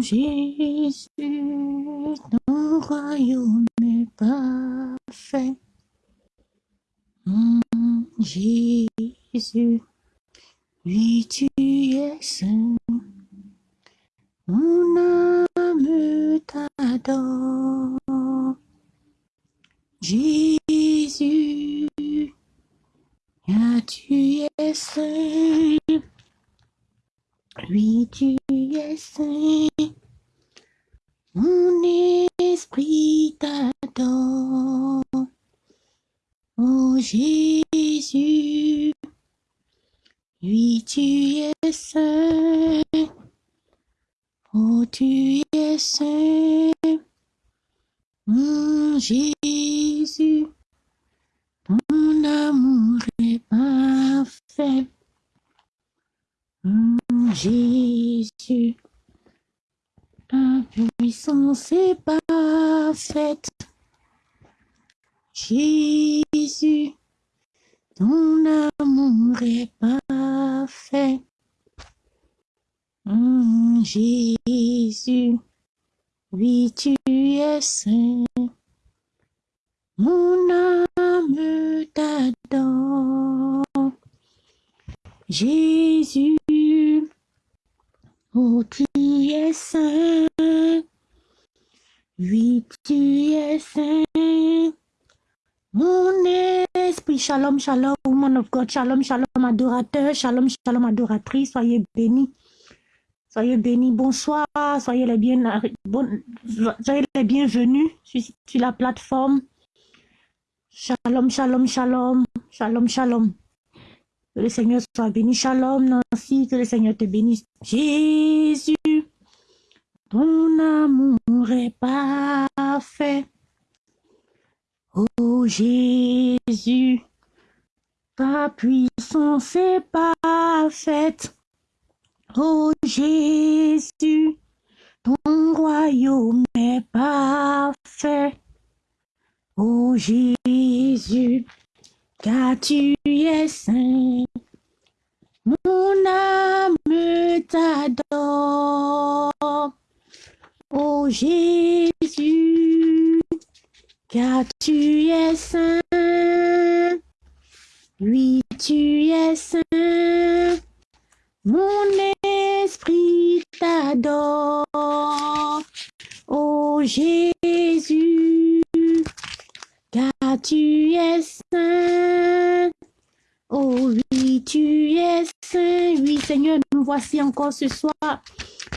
Jésus, ton royaume est parfait. Jésus, oui, tu es saint. Mon âme t'adore. Jésus, ah, tu es saint. Oui, tu es saint. Mon esprit t'adore. Oh Jésus, oui, tu es saint. Oh, tu es saint. Mon Jésus, ton amour est parfait. Jésus, ta puissance est parfaite. Jésus, ton amour est parfait. Hum, Jésus, oui, tu es saint. Mon âme t'adore. Jésus, oh, tu es saint. Oui, tu es saint. Mon esprit, shalom, shalom, woman of God, shalom, shalom, adorateur, shalom, shalom, adoratrice, soyez bénis. Soyez bénis, bonsoir, soyez les, bien, soyez les bienvenus sur la plateforme. Shalom, shalom, shalom, shalom, shalom. Que le Seigneur soit béni. Shalom, Nancy, que le Seigneur te bénisse. Jésus, ton amour est parfait. Oh Jésus, ta puissance est parfaite. Oh Jésus, ton royaume est parfait. Oh Jésus, car tu es saint. Mon âme t'adore. Oh Jésus, car tu es saint. Oui, tu es saint. Mon esprit t'adore. Oh Jésus, car tu es saint. Oh oui, tu es saint. Oui, Seigneur, nous voici encore ce soir.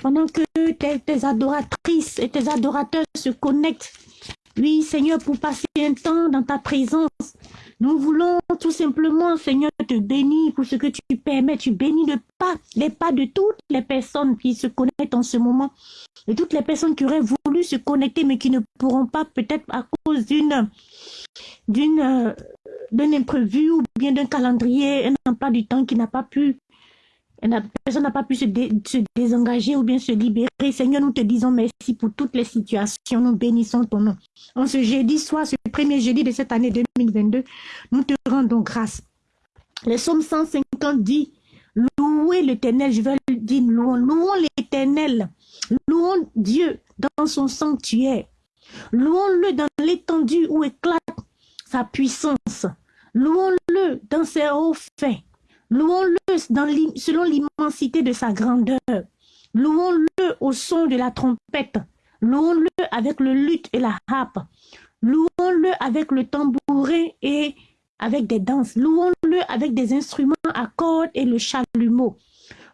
Pendant que tes, tes adoratrices et tes adorateurs se connectent. Oui, Seigneur, pour passer un temps dans ta présence. Nous voulons tout simplement, Seigneur, te bénir pour ce que tu permets. Tu bénis le pas, les pas de toutes les personnes qui se connectent en ce moment. Et toutes les personnes qui auraient voulu se connecter, mais qui ne pourront pas, peut-être à cause d'une d'une euh, d'un imprévu ou bien d'un calendrier, un emploi du temps qui n'a pas pu personne n'a pas pu se, se, désengager ou bien se libérer. Seigneur, nous te disons merci pour toutes les situations. Nous bénissons ton nom. En ce jeudi soir, ce premier jeudi de cette année 2022, nous te rendons grâce. Le psaume 150 dit, louez l'éternel, je veux dire, louons, louons l'éternel, louons Dieu dans son sanctuaire, louons-le dans l'étendue où éclate sa puissance, louons-le dans ses hauts faits, louons-le selon l'immensité de sa grandeur, louons-le au son de la trompette, louons-le avec le luth et la harpe, louons-le avec le tambourin et avec des danses. Louons-le avec des instruments à cordes et le chalumeau.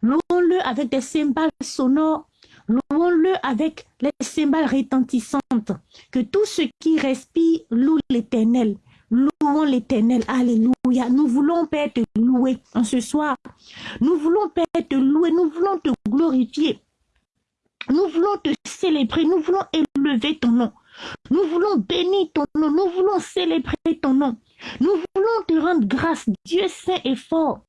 Louons-le avec des cymbales sonores. Louons-le avec les cymbales retentissantes. Que tout ce qui respire loue l'éternel. Louons l'éternel. Alléluia. Nous voulons, Père, te louer en ce soir. Nous voulons, Père, te louer. Nous voulons te glorifier. Nous voulons te célébrer. Nous voulons élever ton nom. Nous voulons bénir ton nom. Nous voulons célébrer ton nom. Nous voulons te rendre grâce, Dieu saint et fort.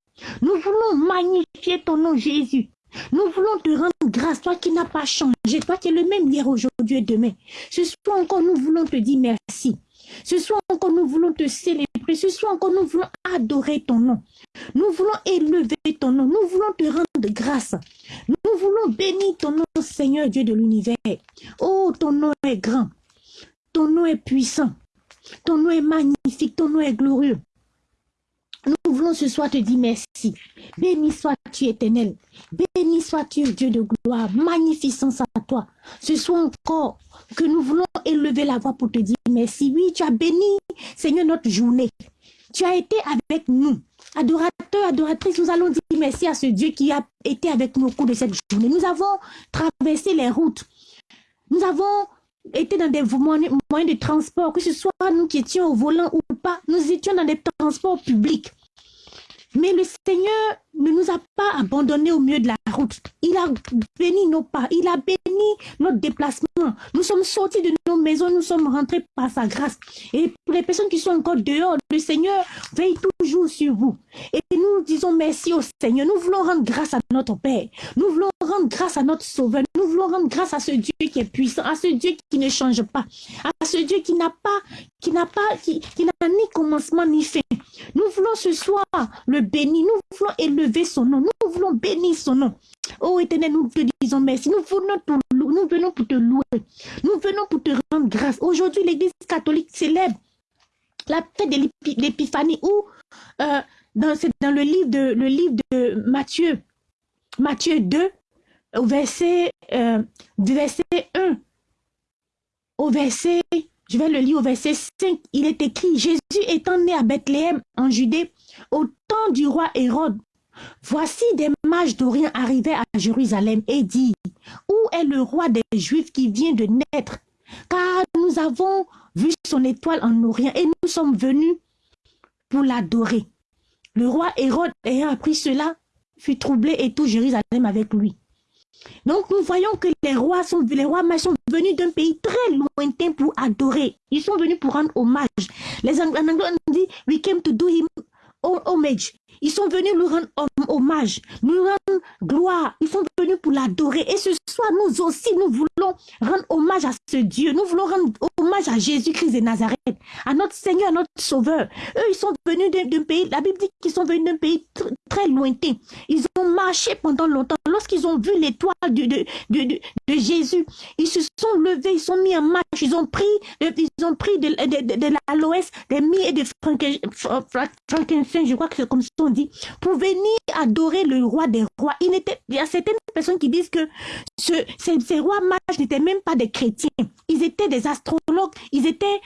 Nous voulons magnifier ton nom, Jésus. Nous voulons te rendre grâce, toi qui n'as pas changé, toi qui es le même hier, aujourd'hui et demain. Ce soir encore, nous voulons te dire merci. Ce soir encore, nous voulons te célébrer. Ce soir encore, nous voulons adorer ton nom. Nous voulons élever ton nom. Nous voulons te rendre grâce. Nous voulons bénir ton nom, Seigneur Dieu de l'univers. Oh, ton nom est grand. Ton nom est puissant. Ton nom est magnifique. Ton nom est glorieux. Nous voulons ce soir te dire merci. Béni sois-tu éternel. Béni sois-tu Dieu de gloire. Magnificence à toi. Ce soir encore que nous voulons élever la voix pour te dire merci. Oui, tu as béni, Seigneur, notre journée. Tu as été avec nous. Adorateurs, adoratrices, nous allons dire merci à ce Dieu qui a été avec nous au cours de cette journée. Nous avons traversé les routes. Nous avons été dans des moyens de transport, que ce soit nous qui étions au volant ou pas, nous étions dans des transports publics. Mais le Seigneur ne nous a pas abandonnés au milieu de la route. Il a béni nos pas, il a béni notre déplacement. Nous sommes sortis de nos maisons, nous sommes rentrés par sa grâce. Et pour les personnes qui sont encore dehors, le Seigneur veille toujours sur vous. Et nous disons merci au Seigneur. Nous voulons rendre grâce à notre Père. Nous voulons rendre grâce à notre Sauveur. Nous voulons rendre grâce à ce Dieu qui est puissant, à ce Dieu qui ne change pas, à ce Dieu qui n'a pas, qui n'a pas, qui, qui ni commencement ni fin. Nous voulons ce soir le bénir. Nous voulons élever son nom. Nous voulons bénir son nom. Oh éternel, nous te disons merci. Nous venons, pour, nous venons pour te louer. Nous venons pour te rendre grâce. Aujourd'hui, l'Église catholique célèbre la fête de l'épiphanie où euh, dans, le livre de, Matthieu, Matthieu 2, au verset, euh, verset 1 au verset, je vais le lire au verset 5, il est écrit, Jésus étant né à Bethléem en Judée, au temps du roi Hérode, voici des mages d'Orient arrivaient à Jérusalem et dit, où est le roi des Juifs qui vient de naître? Car nous avons vu son étoile en Orient et nous sommes venus pour l'adorer. Le roi Hérode, ayant appris cela, fut troublé et tout Jérusalem avec lui. Donc nous voyons que les rois sont les rois sont venus d'un pays très lointain pour adorer. Ils sont venus pour rendre hommage. Les anglais on dit we came to do him homage. Ils sont venus lui rendre hommage, nous rendre gloire. Ils sont venus pour l'adorer. Et ce soir, nous aussi, nous voulons rendre hommage à ce Dieu. Nous voulons rendre hommage à Jésus-Christ de Nazareth, à notre Seigneur, à notre Sauveur. Eux, ils sont venus d'un pays, la Bible dit qu'ils sont venus d'un pays très lointain. Ils ont marché pendant longtemps. Lorsqu'ils ont vu l'étoile de, de, de, de, Jésus, ils se sont levés, ils sont mis en marche, ils ont pris, ils ont pris de, de, de, l'aloès, des mie et des frankincense, je crois que c'est comme ça dit, pour venir adorer le roi des rois. Il, était, il y a certaines personnes qui disent que ce, ces, rois mages n'étaient même pas des chrétiens. Ils étaient des astrologues, ils étaient,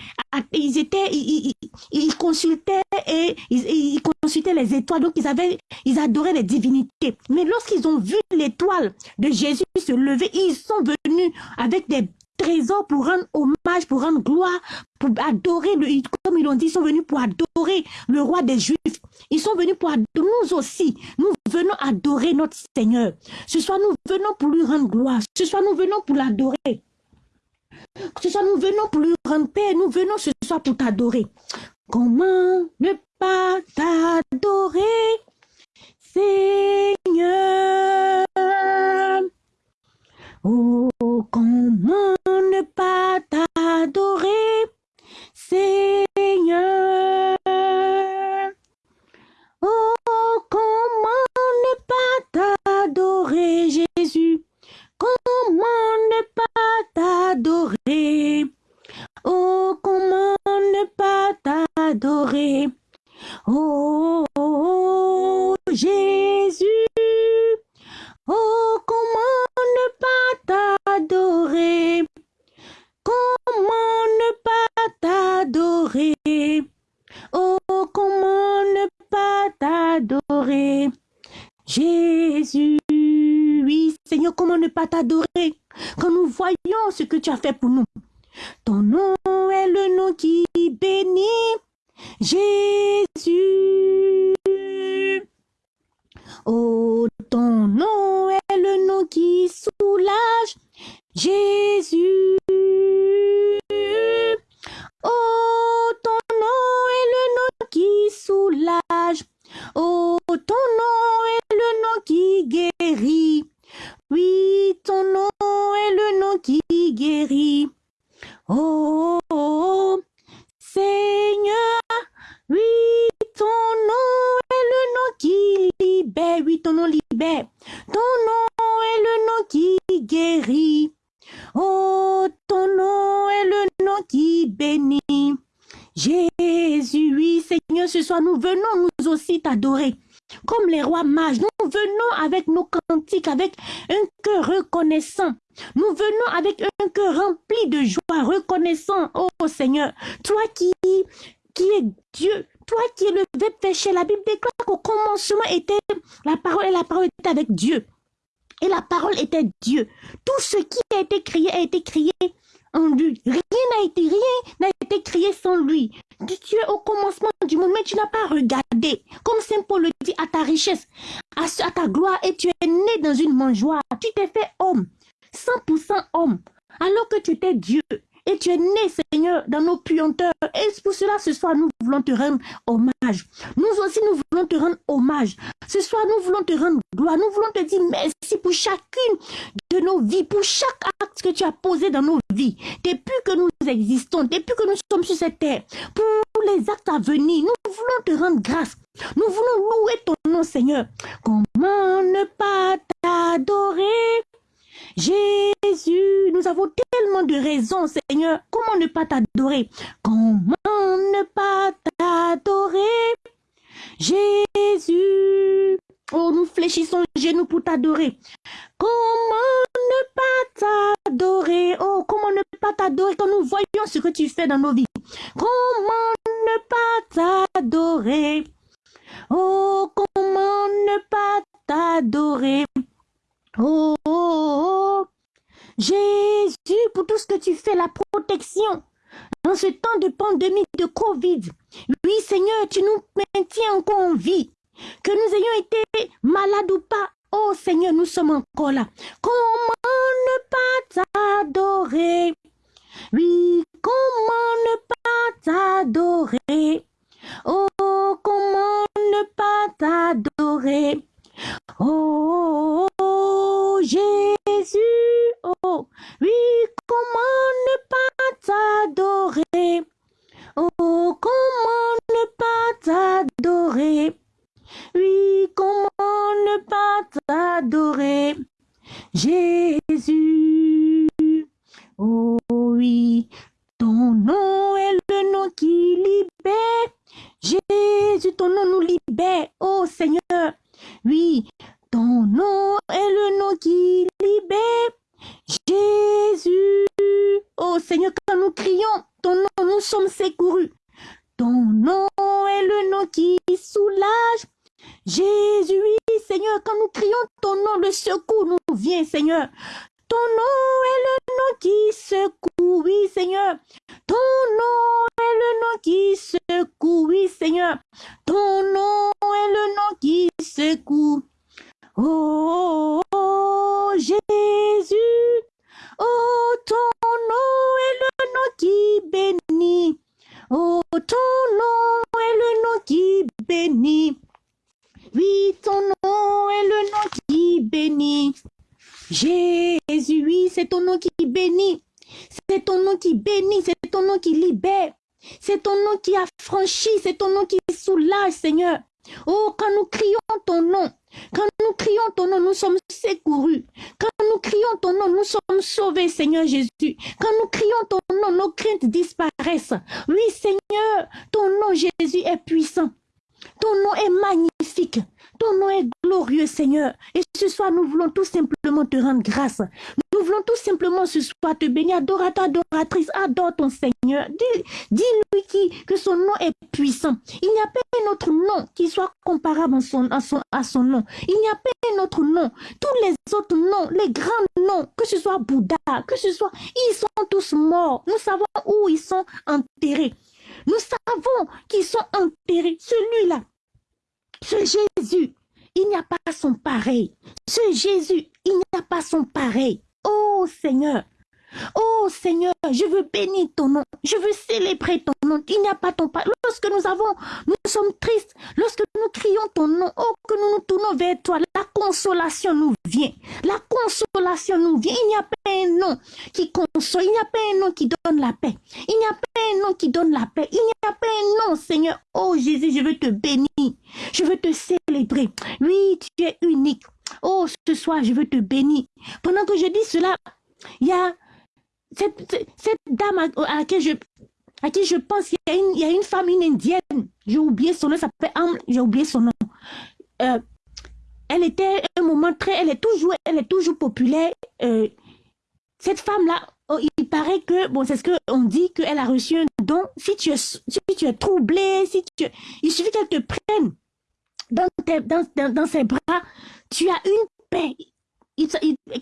ils étaient, ils, consultaient et ils, consultaient les étoiles. Donc ils avaient, ils adoraient les divinités. Mais lorsqu'ils ont vu l'étoile de Jésus se lever, ils sont venus avec des trésors pour rendre hommage, pour rendre gloire, pour adorer, le, comme ils l'ont dit, ils sont venus pour adorer le roi des Juifs. Ils sont venus pour adorer, nous aussi, nous venons adorer notre Seigneur. Ce soir, nous venons pour lui rendre gloire. Ce soir, nous venons pour l'adorer. Ce soir, nous venons pour lui rendre paix. Nous venons ce soir pour t'adorer. Comment ne pas t'adorer, Seigneur créé en lui. Rien n'a été, rien n'a été créé sans lui. Tu es au commencement du monde, mais tu n'as pas regardé. Comme Saint Paul le dit, à ta richesse, à, à ta gloire, et tu es né dans une mangeoire. Tu t'es fait homme, 100% homme, alors que tu étais Dieu. Et tu es né, Seigneur, dans nos puanteurs. Et pour cela, ce soir, nous voulons te rendre hommage. Nous aussi, nous voulons te rendre hommage. Ce soir, nous voulons te rendre gloire. Nous voulons te dire merci pour chacune de nos vies, pour chaque acte que tu as posé dans nos vies. Depuis que nous existons, depuis que nous sommes sur cette terre, pour les actes à venir, nous voulons te rendre grâce. Nous voulons louer ton nom, Seigneur. Comment ne pas t'adorer? Jésus, nous avons tellement de raisons, Seigneur. Comment ne pas t'adorer? Comment ne pas t'adorer? Jésus. Oh, nous fléchissons genoux pour t'adorer. Comment ne pas t'adorer? Oh, comment ne pas t'adorer quand nous voyons ce que tu fais dans nos vies? Comment ne pas t'adorer? Oh, comment ne pas t'adorer? Oh, oh, oh, Jésus, pour tout ce que tu fais, la protection dans ce temps de pandémie de Covid. Oui, Seigneur, tu nous maintiens encore en vie. Que nous ayons été malades ou pas, oh Seigneur, nous sommes encore là. Comment ne pas t'adorer? Oui, comment ne pas t'adorer? Oh, comment ne pas t'adorer? Oh, Jésus, oh, oui, comment ne pas t'adorer? Oh, comment ne pas t'adorer? Oui, comment ne pas t'adorer? Jésus, oh oui, ton nom est le nom qui libère. Jésus, ton nom nous libère. Oh Seigneur, oui, ton nom est le nom qui libère. Jésus. Oh Seigneur, quand nous crions, ton nom, nous sommes secourus. Ton nom est le nom qui soulage. Jésus, oui, Seigneur, quand nous crions ton nom, le secours nous vient, Seigneur. Ton nom est le nom qui secoue, oui, Seigneur. Ton nom est le nom qui secoue, oui, Seigneur. Ton nom est le nom qui secoue. Oh, Jésus, oh ton nom est le nom qui bénit. Oh ton nom est le nom qui bénit. Oui, ton nom est le nom qui bénit. Jésus, oui, c'est ton nom qui bénit. C'est ton nom qui bénit, c'est ton nom qui libère. C'est ton nom qui affranchit, c'est ton nom qui soulage, Seigneur. Oh, quand nous crions ton nom, quand nous crions ton nom, nous sommes secourus. Quand nous crions ton nom, nous sommes sauvés, Seigneur Jésus. Quand nous crions ton nom, nos craintes disparaissent. Oui, Seigneur, ton nom, Jésus, est puissant. Ton nom est magnifique. Ton nom est glorieux, Seigneur. Et ce soir, nous voulons tout simplement te rendre grâce. Nous voulons tout simplement ce soir te bénir. Adorateur, adoratrice, adore ton Seigneur. Dis-lui qui, que son nom est puissant. Il n'y a pas un autre nom qui soit comparable à son, à son, à son nom. Il n'y a pas un autre nom. Tous les autres noms, les grands noms, que ce soit Bouddha, que ce soit, ils sont tous morts. Nous savons où ils sont enterrés. Nous savons qu'ils sont enterrés. Celui-là, ce Jésus, il n'y a pas son pareil. Ce Jésus, il n'y a pas son pareil. Oh Seigneur, Oh Seigneur, je veux bénir ton nom. Je veux célébrer ton nom. Il n'y a pas ton pareil. Lorsque nous avons, nous sommes tristes. Lorsque nous crions ton nom, oh que nous nous tournons vers toi, la consolation nous vient. La consolation nous vient. Il n'y a qui console. Il n'y a pas un nom qui donne la paix. Il n'y a pas un nom qui donne la paix. Il n'y a pas un nom, Seigneur. Oh Jésus, je veux te bénir. Je veux te célébrer. Oui, tu es unique. Oh, ce soir, je veux te bénir. Pendant que je dis cela, il y a cette, dame à, qui je pense, il y a une, femme, une indienne, j'ai oublié son nom, ça s'appelle j'ai oublié son nom. Euh, elle était un moment très, elle est toujours, elle est toujours populaire. Euh, cette femme-là, oh, il paraît que, bon, c'est ce qu'on dit, qu'elle a reçu un don. Si tu es, si tu es troublé, si tu, il suffit qu'elle te prenne dans, dans, dans, ses bras, tu as une paix.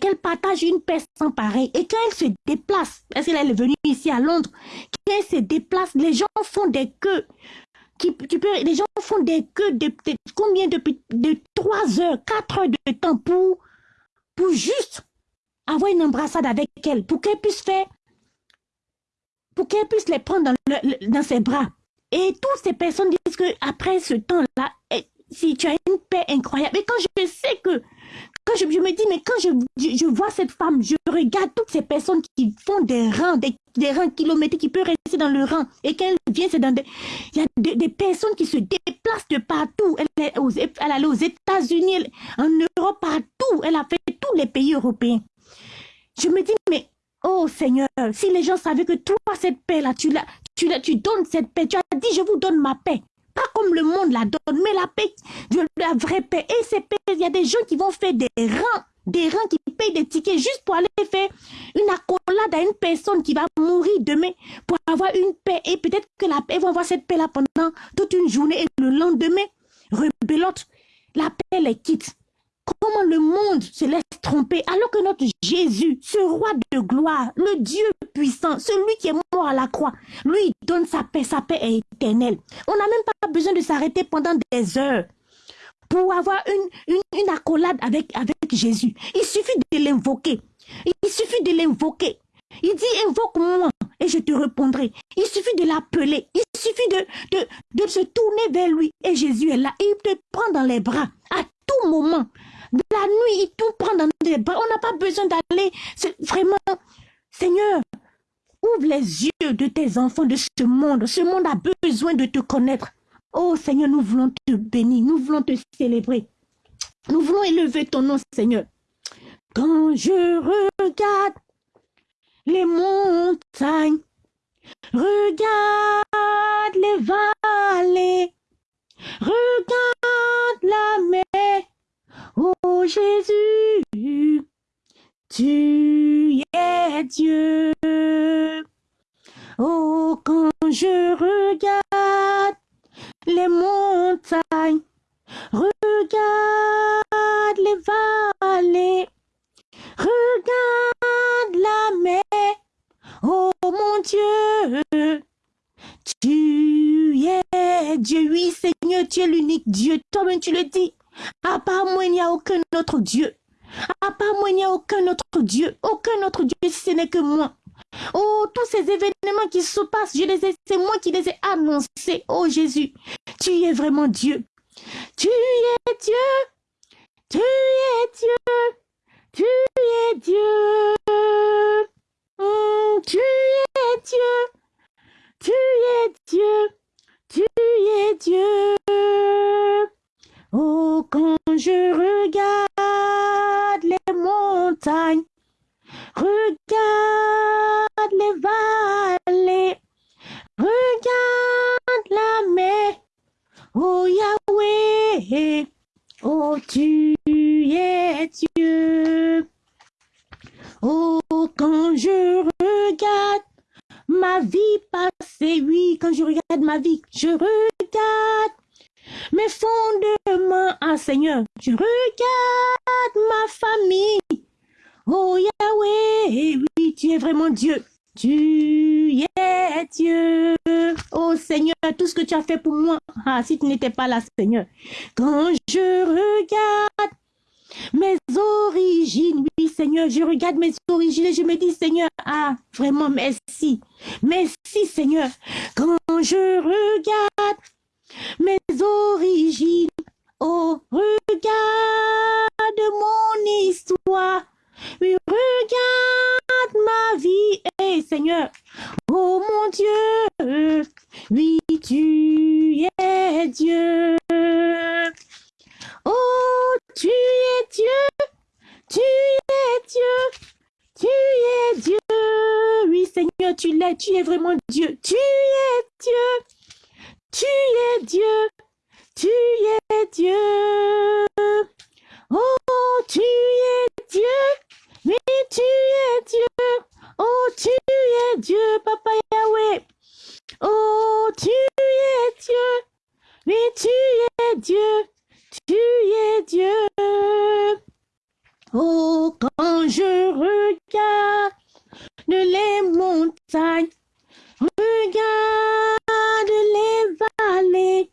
Qu'elle partage une paix sans pareil. Et quand elle se déplace, parce qu'elle est venue ici à Londres, quand elle se déplace, les gens font des queues. Qui, tu peux, les gens font des queues de, combien de, de 3 heures, 4 heures de temps pour, pour juste avoir une embrassade avec elle, pour qu'elle puisse faire, pour qu'elle puisse les prendre dans, dans ses bras. Et toutes ces personnes disent que après ce temps-là, si tu as une paix incroyable. Et quand je sais que, quand je, me dis, mais quand je, je, vois cette femme, je regarde toutes ces personnes qui font des rangs, des, des rangs kilométriques, qui peuvent rester dans le rang. Et quand elle vient, c'est dans des, il y a des, personnes qui se déplacent de partout. Elle est aux, elle aux États-Unis, en Europe, partout. Elle a fait tous les pays européens. Je me dis, mais Oh Seigneur, si les gens savaient que toi, cette paix-là, tu, tu, tu donnes cette paix, tu as dit, je vous donne ma paix. Pas comme le monde la donne, mais la paix, la vraie paix. Et ces paix, il y a des gens qui vont faire des rangs, des rangs qui payent des tickets juste pour aller faire une accolade à une personne qui va mourir demain pour avoir une paix. Et peut-être que la paix, va avoir cette paix-là pendant toute une journée et le lendemain, rebelote, la paix les quitte. Comment le monde se laisse tromper alors que notre Jésus, ce roi de gloire, le Dieu puissant, celui qui est mort à la croix, lui donne sa paix, sa paix est éternelle. On n'a même pas besoin de s'arrêter pendant des heures pour avoir une, accolade avec, Jésus. Il suffit de l'invoquer. Il suffit de l'invoquer. Il dit, invoque-moi et je te répondrai. Il suffit de l'appeler. Il suffit de, se tourner vers lui et Jésus est là. Il te prend dans les bras à tout moment. La nuit, il tout prend dans les bras. On n'a pas besoin d'aller. Vraiment, Seigneur, ouvre les yeux de tes enfants de ce monde. Ce monde a besoin de te connaître. Oh Seigneur, nous voulons te bénir. Nous voulons te célébrer. Nous voulons élever ton nom, Seigneur. Quand je regarde les montagnes, regarde les vallées, regarde la mer, Oh Jésus, tu es Dieu. Oh, quand je regarde les montagnes, regarde les vallées, regarde la mer. Oh mon Dieu, tu es Dieu. Oui, Seigneur, tu es l'unique Dieu. Toi-même, tu le dis. À part moi, il n'y a aucun autre Dieu. À part moi, il n'y a aucun autre Dieu. Aucun autre Dieu ce n'est que moi. Oh, tous ces événements qui se passent, je les ai, c'est moi qui les ai annoncés. Oh Jésus, tu es vraiment Dieu. Tu es Dieu. Tu es Dieu. Tu es Dieu. Tu es Dieu. Tu es Dieu. Tu es Dieu. Oh, quand je regarde les montagnes, regarde les vallées, regarde la mer, oh Yahweh, oh tu es Dieu. Oh, quand je regarde ma vie passée, oui, quand je regarde ma vie, je regarde mes fondements, ah Seigneur, je regarde ma famille. Oh Yahweh, oui, tu es vraiment Dieu. Tu es Dieu. Oh Seigneur, tout ce que tu as fait pour moi. Ah, si tu n'étais pas là, Seigneur. Quand je regarde mes origines, oui Seigneur, je regarde mes origines et je me dis Seigneur, ah, vraiment merci. Merci Seigneur. Quand je regarde mes origines. Oh, regarde mon histoire, regarde ma vie, eh Seigneur, oh mon Dieu, oui, tu es Dieu. Oh, tu es Dieu, tu es Dieu, tu es Dieu, oui Seigneur, tu l'es, tu es vraiment Dieu, tu es Dieu. Tu es Dieu. Tu es Dieu. Oh, tu es Dieu. Oui, tu es Dieu. Oh, tu es Dieu, Papa Yahweh. Oh, tu es Dieu. Oui, tu es Dieu. Tu es Dieu. Oh, quand je regarde les montagnes, regarde les vallées,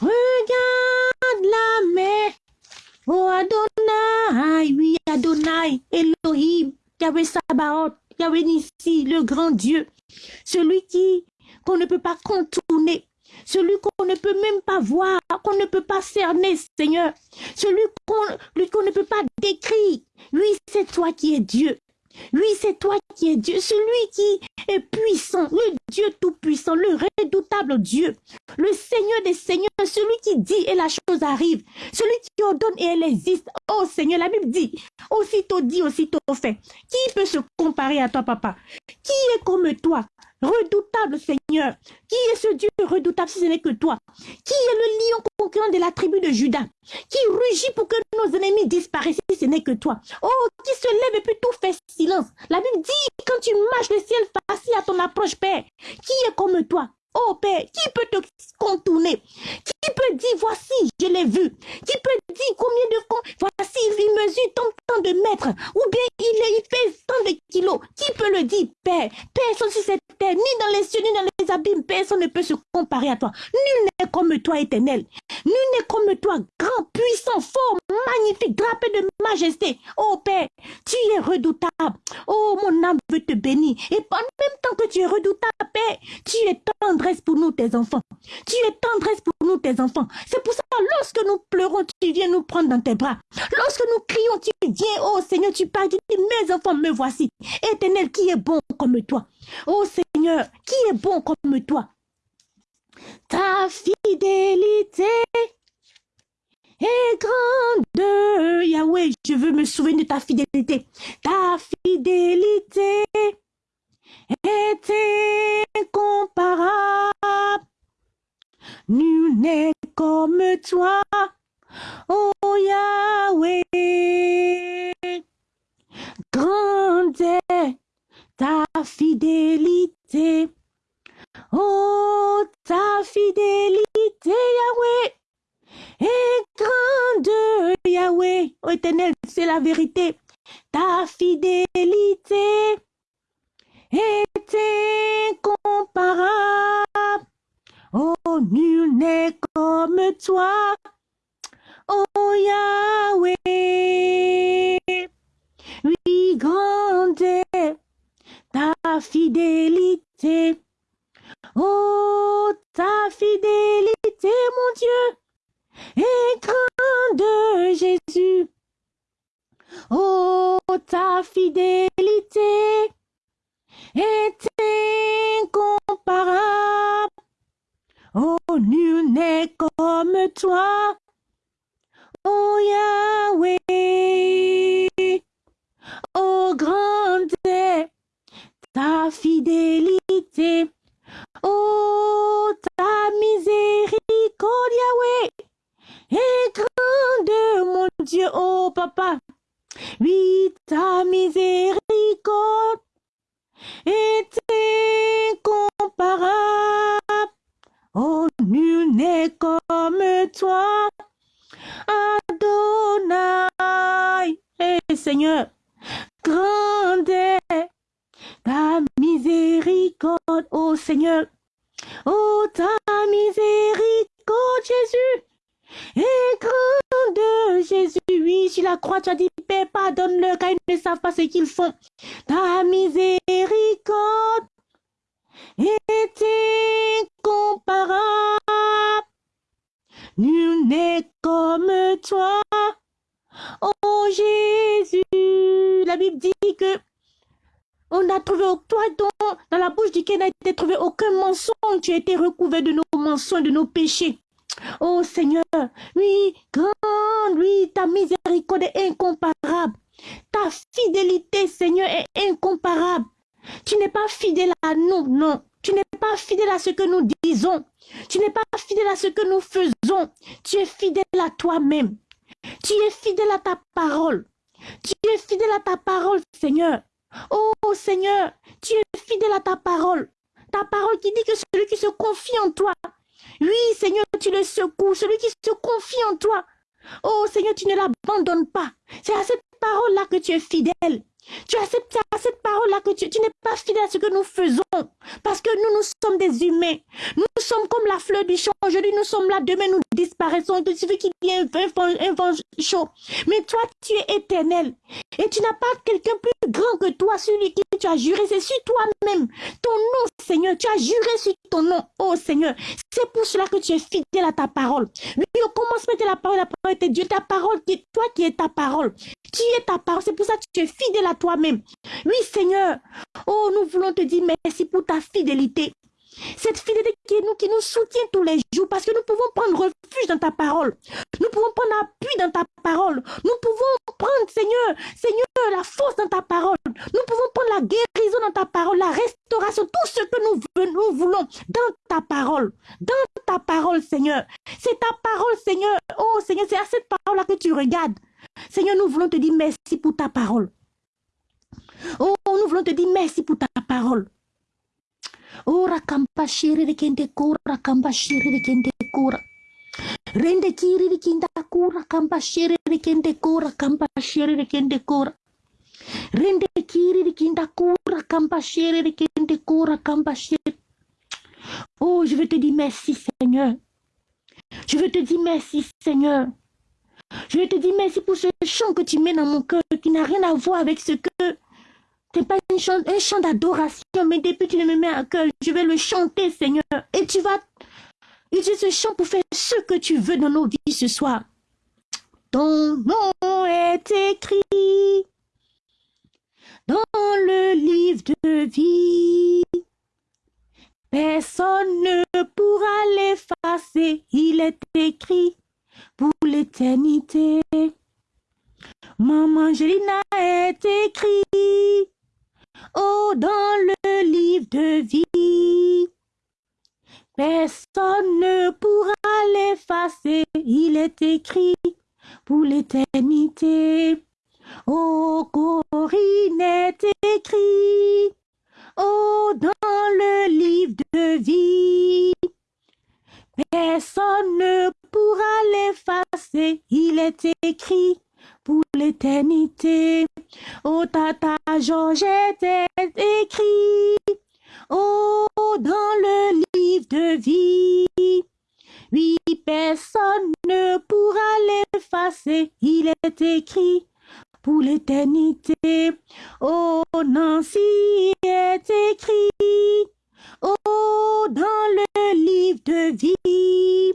regarde la mer. Oh Adonai, oui Adonai, Elohim, Yahweh Sabaoth, Yahweh Nissi, le grand Dieu, celui qui qu'on ne peut pas contourner, celui qu'on ne peut même pas voir, qu'on ne peut pas cerner, Seigneur, celui qu'on ne peut pas décrire. Oui, c'est toi qui es Dieu. Oui, c'est toi qui es Dieu, celui qui est puissant, le Dieu tout-puissant, le redoutable Dieu, le Seigneur des Seigneurs, celui qui dit et la chose arrive, celui qui ordonne et elle existe. Oh Seigneur, la Bible dit, aussitôt dit, aussitôt fait. Qui peut se comparer à toi, papa? Qui est comme toi Redoutable Seigneur, qui est ce Dieu redoutable si ce n'est que toi? Qui est le lion de la tribu de Judas Qui rugit pour que nos ennemis disparaissent ce n'est que toi. Oh, qui se lève et puis tout fait silence. La Bible dit, quand tu marches le ciel facile à ton approche, Père, qui est comme toi? Oh Père, qui peut te contourner? Peut dire, voici, je l'ai vu Qui peut dire combien de fois, voici, il mesure tant, de mètres? Ou bien il, il pèse tant de kilos? Qui peut le dire, Père Personne sur cette terre, ni dans les cieux, ni dans les abîmes, personne ne peut se comparer à toi. Nul n'est comme toi, éternel. Nul n'est comme toi, grand, puissant, fort, magnifique, drapé de majesté. Oh Père, tu es redoutable. Oh, mon âme veut te bénir. Et en même temps que tu es redoutable, Père, tu es tendresse pour nous, tes enfants. Tu es tendresse pour nous, tes enfants. C'est pour ça, lorsque nous pleurons, tu viens nous prendre dans tes bras. Lorsque nous crions, tu viens, oh Seigneur, tu parles, tu dis, mes enfants, me voici. Éternel, qui est bon comme toi? Oh Seigneur, qui est bon comme toi? Ta fidélité est grande. Yahweh, je veux me souvenir de ta fidélité. Ta fidélité est incomparable. Nul n'est comme toi, oh Yahweh. Grande est ta fidélité. Oh, ta fidélité, Yahweh, est grande, Yahweh. Oh, éternel, c'est la vérité. Ta fidélité est incomparable. Oh, nul n'est comme toi. Oh, Yahweh. Oui, grande ta fidélité. Parole qui dit que celui qui se confie en toi, oui Seigneur, tu le secoues. Celui qui se confie en toi, oh Seigneur, tu ne l'abandonnes pas. C'est à cette parole-là que tu es fidèle. Tu acceptes à cette parole-là que tu, n'es pas fidèle à ce que nous faisons. Parce que nous, nous sommes des humains. Nous sommes comme la fleur du champ. Aujourd'hui, nous sommes là. Demain, nous disparaissons. Il suffit qu'il y ait un vent, chaud. Mais toi, tu es éternel. Et tu n'as pas quelqu'un plus grand que toi, celui qui tu as juré. C'est sur toi-même. Ton nom, Seigneur. Tu as juré sur ton nom. Oh, Seigneur. C'est pour cela que tu es fidèle à ta parole. Oui, au commencement de la parole, la parole était Dieu. Ta parole, toi qui es ta parole. Tu es ta parole. C'est pour ça que tu es fidèle à toi-même. Oui, Seigneur. Oh, nous voulons te dire merci pour ta fidélité. Cette fidélité qui nous, qui nous soutient tous les jours parce que nous pouvons prendre refuge dans ta parole. Nous pouvons prendre appui dans ta parole. Nous pouvons prendre, Seigneur, Seigneur, la force dans ta parole. Nous pouvons prendre la guérison dans ta parole, la restauration, tout ce que nous, nous voulons dans ta parole. Dans ta parole, Seigneur. C'est ta parole, Seigneur. Oh, Seigneur, c'est à cette parole-là que tu regardes. Seigneur, nous voulons te dire merci pour ta parole. Oh, nous voulons te dire merci pour ta parole. Oh, rakampa shiri de kente kura, rakampa shiri de kente kura. Rende kiri de kinda kura, kampa shiri de kente kura, kampa shiri de kente kura. Rende kiri de kinda kura, kampa shiri de kente kura, kampa shiri. Oh, je veux te dire merci, Seigneur. Je veux te dire merci, Seigneur. Je veux te dire merci pour ce chant que tu mets dans mon cœur, qui n'a rien à voir avec ce que... C'est pas une un chant d'adoration, mais depuis que tu me mets à cœur, je vais le chanter, Seigneur. Et tu vas utiliser ce chant pour faire ce que tu veux dans nos vies ce soir. Ton nom est écrit dans le livre de vie. Personne ne pourra l'effacer, il est écrit pour l'éternité. Maman Angelina est écrit oh, dans le livre de vie. Personne ne pourra l'effacer, il est écrit pour l'éternité. Oh, Corinne est écrit, oh, dans le livre de vie. Personne ne pourra l'effacer, il est écrit pour l'éternité. Oh, Tata Georgette est écrit, oh, dans le livre de vie. Oui, personne ne pourra l'effacer, il est écrit pour l'éternité. Oh, Nancy est écrit, Oh, dans le livre de vie,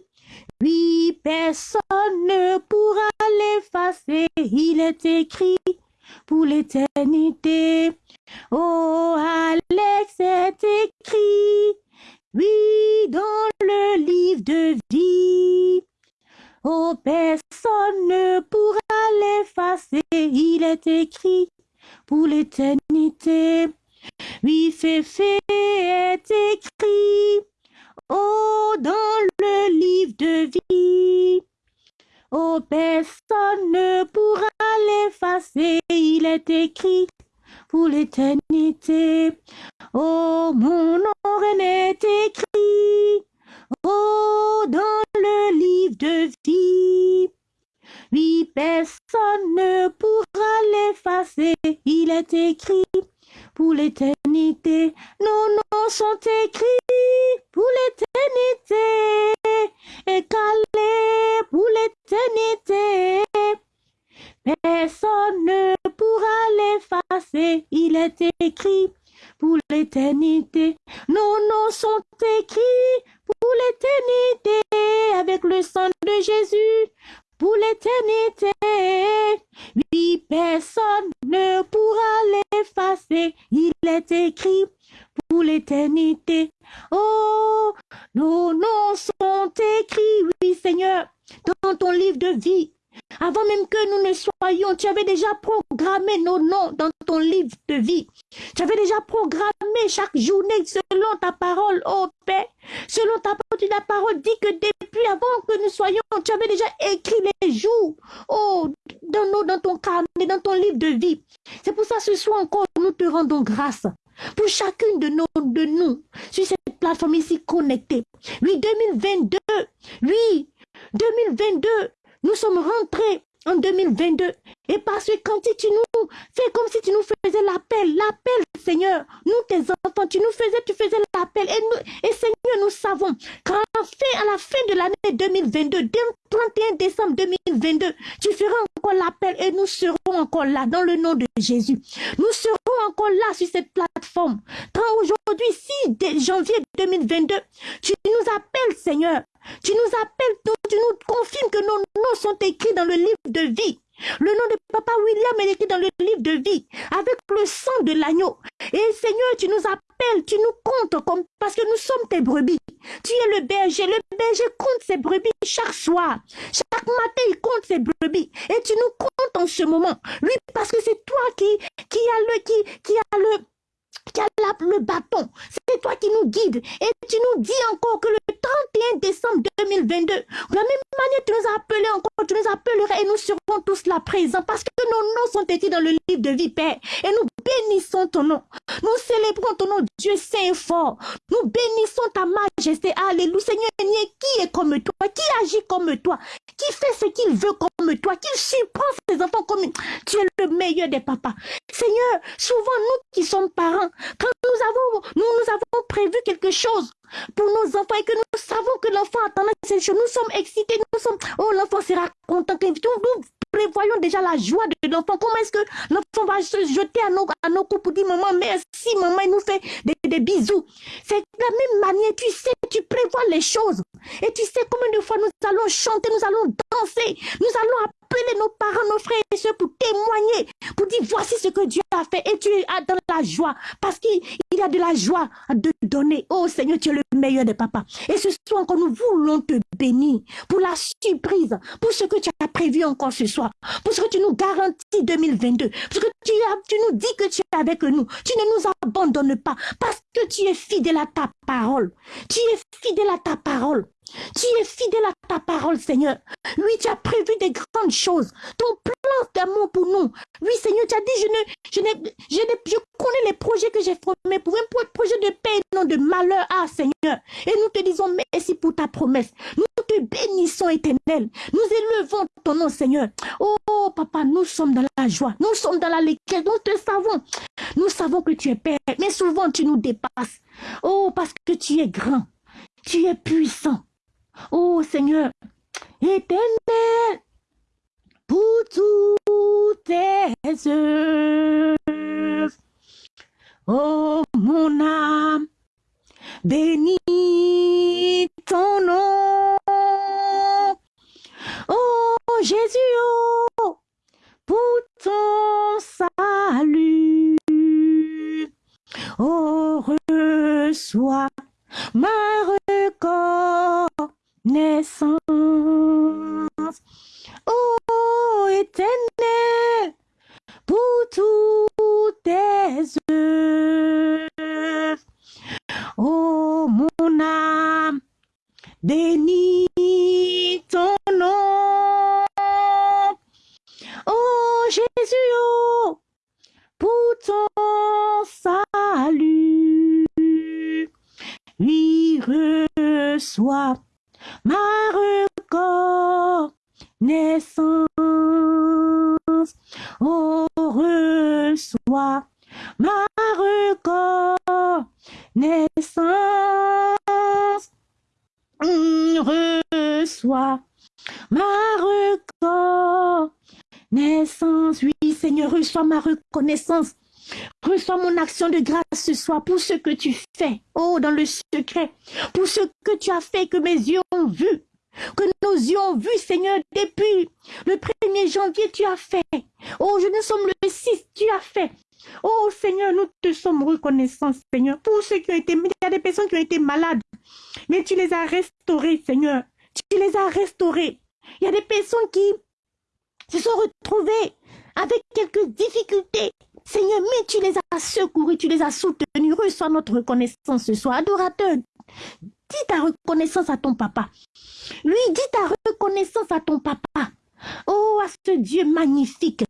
oui, personne ne pourra l'effacer. Il est écrit pour l'éternité. Oh, Alex est écrit, oui, dans le livre de vie. Oh, personne ne pourra l'effacer. Il est écrit pour l'éternité. Oui, Féfé est écrit, oh, dans le livre de vie. Oh, personne ne pourra l'effacer, il est écrit pour l'éternité. Oh, mon nom est écrit, oh, dans le livre de vie. Oui, personne ne pourra l'effacer, il est écrit pour l'éternité. Nos noms sont écrits pour l'éternité et pour l'éternité. Personne ne pourra l'effacer, il est écrit pour l'éternité. Nos noms sont écrits pour l'éternité avec le sang de Jésus pour l'éternité. Oui, personne ne pourra l'effacer. Il est écrit pour l'éternité. Oh, nos noms sont écrits, oui Seigneur, dans ton livre de vie. Avant même que nous ne soyons, tu avais déjà programmé nos noms dans ton livre de vie. Tu avais déjà programmé chaque journée selon ta parole, oh Père. Selon ta parole, ta parole dit que depuis avant que nous soyons, tu avais déjà écrit les jours, oh, dans, nos, dans ton carnet, dans ton livre de vie. C'est pour ça ce soir encore, nous te rendons grâce pour chacune de, nos, de nous sur cette plateforme ici connectée. Oui, 2022, oui, 2022, nous sommes rentrés en 2022. Et parce que quand tu nous fais comme si tu nous faisais l'appel, l'appel, Seigneur, nous tes enfants, tu nous faisais, tu faisais l'appel. Et, nous, et Seigneur, nous savons qu'à la, la fin de l'année 2022, dès le 31 décembre 2022, tu feras encore l'appel et nous serons encore là dans le nom de Jésus. Nous serons encore là sur cette plateforme. Quand aujourd'hui, 6 janvier 2022, tu nous appelles, Seigneur. Tu nous appelles, tu nous confirmes que nos noms sont écrits dans le livre de vie. Le nom de Papa William est écrit dans le livre de vie, avec le sang de l'agneau. Et Seigneur, tu nous appelles, tu nous comptes parce que nous sommes tes brebis. Tu es le berger. Le berger compte ses brebis chaque soir. Chaque matin, il compte ses brebis. Et tu nous comptes en ce moment. Oui, parce que c'est toi qui, qui le, qui, qui a le, qui a le bâton. C'est toi qui nous guides. Et tu nous dis encore que le 31 décembre 2022, de la même manière, tu nous as appelés encore, tu nous appelleras et nous serons tous là présents parce que nos noms sont écrits dans le livre de vie, Père. Et nous bénissons ton nom. Nous célébrons ton nom, Dieu saint et fort. Nous bénissons ta majesté. Alléluia. Seigneur, qui est comme toi, qui agit comme toi, qui fait ce qu'il veut comme toi, qui surprend ses enfants comme tu es le meilleur des papas. Seigneur, souvent nous qui sommes parents, quand nous avons, nous, nous avons prévu quelque chose pour nos enfants et que nous savons que l'enfant attend ces choses, nous sommes excités, nous sommes, oh l'enfant sera content, nous prévoyons déjà la joie de l'enfant. Comment est-ce que l'enfant va se jeter à nos, à nos coups pour dire maman merci, maman, il nous fait des, des bisous. C'est la même manière, tu sais, tu prévois les choses. Et tu sais combien fois nous allons chanter, nous allons danser, nous allons appeler nos parents, nos frères et soeurs pour témoigner, pour dire voici ce que Dieu a fait. Et tu es dans la joie parce qu'il y a de la joie de donner. Oh Seigneur, tu es le meilleur des papas. Et ce soir encore, nous voulons te bénir pour la surprise, pour ce que tu as prévu encore ce soir, pour ce que tu nous garantis 2022, parce que tu, as, tu nous dis que tu es avec nous. Tu ne nous abandonnes pas parce que tu es fidèle à ta parole. Tu es fidèle à ta parole. Tu es fidèle à ta parole, Seigneur. Oui, tu as prévu des grandes choses. Ton plan d'amour pour nous. Oui, Seigneur, tu as dit, je ne, je connais les projets que j'ai formés pour un projet de paix et non de malheur. Ah, Seigneur. Et nous te disons merci pour ta promesse. Nous te bénissons, éternel. Nous élevons ton nom, Seigneur. Oh, papa, nous sommes dans la joie. Nous sommes dans la lecture. Nous te savons. Nous savons que tu es Père. Mais souvent, tu nous dépasses. Oh, parce que tu es grand. Tu es puissant. Oh Seigneur, éternel, pour toutes tes œuvres. Oh mon âme, bénis ton nom. Oh Jésus, oh, pour ton salut. Oh, reçois ma reconnaissance. Oh, éternel, pour toutes tes œuvres. Oh, mon âme, bénis ton nom. Oh, Jésus, oh, pour ton salut. Oui, reçois soir pour ce que tu fais, oh, dans le secret, pour ce que tu as fait, que mes yeux ont vu, que nos yeux ont vu, Seigneur, depuis le 1er janvier, tu as fait. Oh, je ne sommes le 6, tu as fait. Oh Seigneur, nous te sommes reconnaissants, Seigneur, pour ceux qui ont été, il y a des personnes qui ont été malades, mais tu les as restaurés, Seigneur. Tu les as restaurés. Il y a des personnes qui se sont retrouvés avec quelques difficultés. Seigneur, mais tu les as secourus, tu les as soutenus. Reçois notre reconnaissance ce soir. Adorateur, dis ta reconnaissance à ton papa. Lui, dis ta reconnaissance à ton papa. Oh, à ce Dieu magnifique,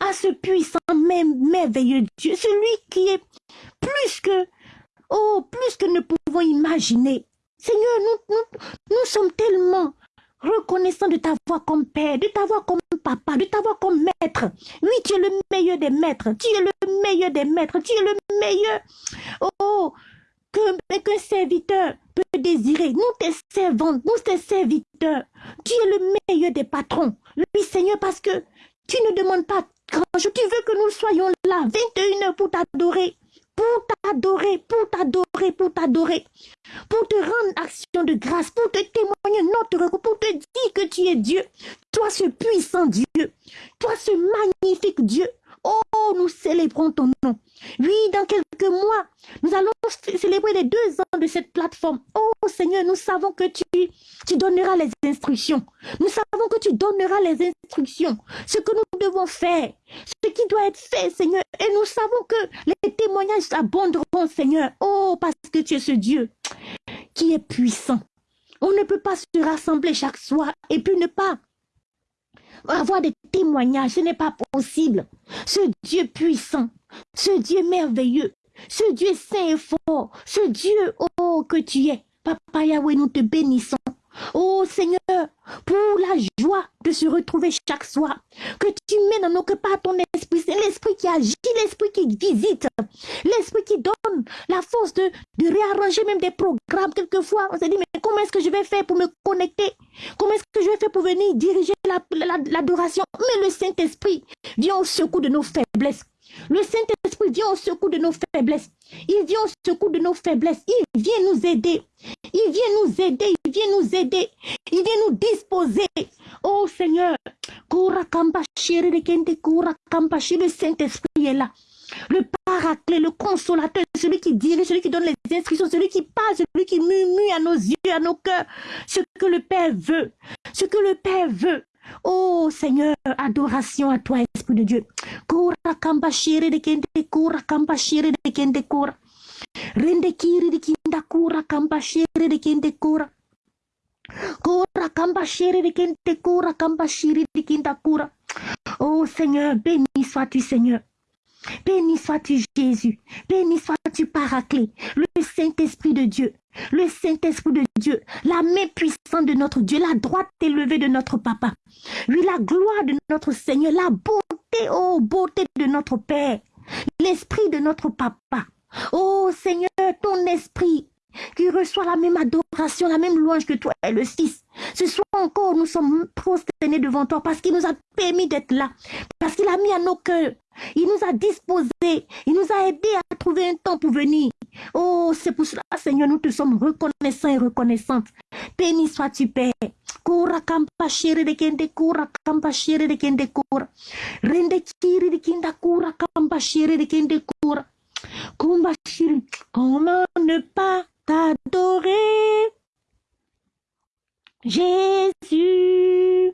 à ce puissant, merveilleux Dieu, celui qui est plus que, oh, plus que nous pouvons imaginer. Seigneur, nous, nous, nous sommes tellement reconnaissants de t'avoir comme Père, de t'avoir comme Papa, de t'avoir comme Maître. Oui, tu es le meilleur des maîtres, tu es le meilleur des maîtres, tu es le meilleur. Oh, que qu'un serviteur peut désirer. Nous, tes servantes, nous, tes serviteurs, tu es le meilleur des patrons. Oui, Seigneur, parce que tu ne demandes pas grand-chose. Tu veux que nous soyons là, 21 heures pour t'adorer pour t'adorer, pour t'adorer, pour t'adorer, pour te rendre action de grâce, pour te témoigner notre recours, pour te dire que tu es Dieu, toi ce puissant Dieu, toi ce magnifique Dieu. Oh, nous célébrons ton nom. Oui, dans quelques mois, nous allons célébrer les deux ans de cette plateforme. Oh Seigneur, nous savons que tu, tu donneras les instructions. Nous savons que tu donneras les instructions. Ce que nous devons faire, ce qui doit être fait, Seigneur. Et nous savons que les témoignages abonderont, Seigneur. Oh, parce que tu es ce Dieu qui est puissant. On ne peut pas se rassembler chaque soir et puis ne pas avoir des témoignages. Ce n'est pas possible. Ce Dieu puissant, ce Dieu merveilleux, ce Dieu saint et fort, ce Dieu, oh, que tu es. Papa Yahweh, nous te bénissons. Oh Seigneur, pour la joie de se retrouver chaque soir, que tu mets dans nos cœurs par ton esprit, c'est l'esprit qui agit, l'esprit qui visite, l'esprit qui donne la force de, de réarranger même des programmes. Quelquefois, on s'est dit, mais comment est-ce que je vais faire pour me connecter? Comment est-ce que je vais faire pour venir diriger l'adoration? Mais le Saint-Esprit vient au secours de nos faiblesses. Le Saint-Esprit vient au secours de nos faiblesses. Il vient au secours de nos faiblesses. Il vient nous aider. Il vient nous aider. Il vient nous aider. Il vient nous disposer. Oh Seigneur, le Saint-Esprit est là. Le paraclet, le consolateur, celui qui dirige, celui qui donne les instructions, celui qui parle, celui qui murmure à nos yeux, à nos cœurs, ce que le Père veut, ce que le Père veut. Oh Seigneur, adoration à toi, Esprit de Dieu. Kura kamba shiri de kende kura kamba shiri de kende kura. Rende kiri de kinda kura kamba de kende kura. Kura kamba shiri de kende kura kamba de kinda kura. Oh Seigneur, béni sois-tu Seigneur. Béni sois-tu Jésus, béni sois-tu Paraclet, le Saint-Esprit de Dieu, le Saint-Esprit de Dieu, la main puissante de notre Dieu, la droite élevée de notre Papa. Oui, la gloire de notre Seigneur, la beauté, oh beauté de notre Père, l'Esprit de notre Papa. Oh Seigneur, ton Esprit qui reçoit la même adoration, la même louange que toi et le Fils. Ce soir encore, nous sommes prosternés devant toi parce qu'il nous a permis d'être là, parce qu'il a mis à nos cœurs il nous a disposés. Il nous a aidés à trouver un temps pour venir. Oh, c'est pour cela, Seigneur, nous te sommes reconnaissants et reconnaissantes. Béni sois-tu, Père. Kampa shere de kende kura kampa shere de kende kura. Rende kiri de kinda kura kampa shere de kende. Kumba. Comment ne pas t'adorer? Jésus.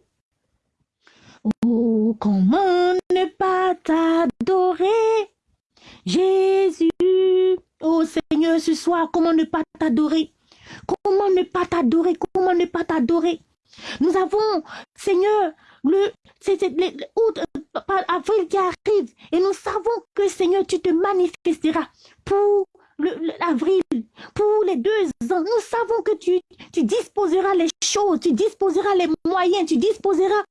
Oh, comment ne pas t'adorer, Jésus. Oh Seigneur, ce soir, comment ne pas t'adorer? Comment ne pas t'adorer? Comment ne pas t'adorer? Nous avons, Seigneur, le, c'est, avril qui arrive et nous savons que, Seigneur, tu te manifesteras pour l'avril, pour les deux ans. Nous savons que tu, tu disposeras les choses, tu disposeras les moyens, tu disposeras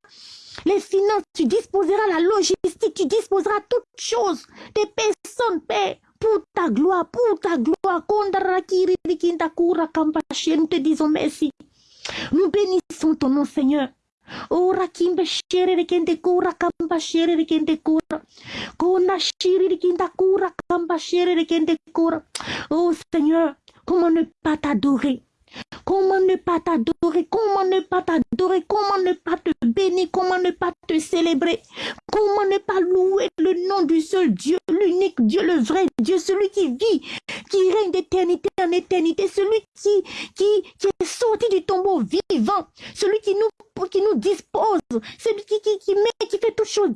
les finances, tu disposeras la logistique, tu disposeras toutes choses, des personnes, Père, pour ta gloire, pour ta gloire. Nous te disons merci. Nous bénissons ton nom, Seigneur. Oh Seigneur, comment ne pas t'adorer? Comment ne pas t'adorer? Comment ne pas t'adorer? Comment ne pas te bénir? Comment ne pas te célébrer? Comment ne pas louer le nom du seul Dieu, l'unique Dieu, le vrai Dieu, celui qui vit, qui règne d'éternité en éternité, celui qui, qui, qui est sorti du tombeau vivant, celui qui nous, qui nous dispose, celui qui, qui, met, qui fait toutes choses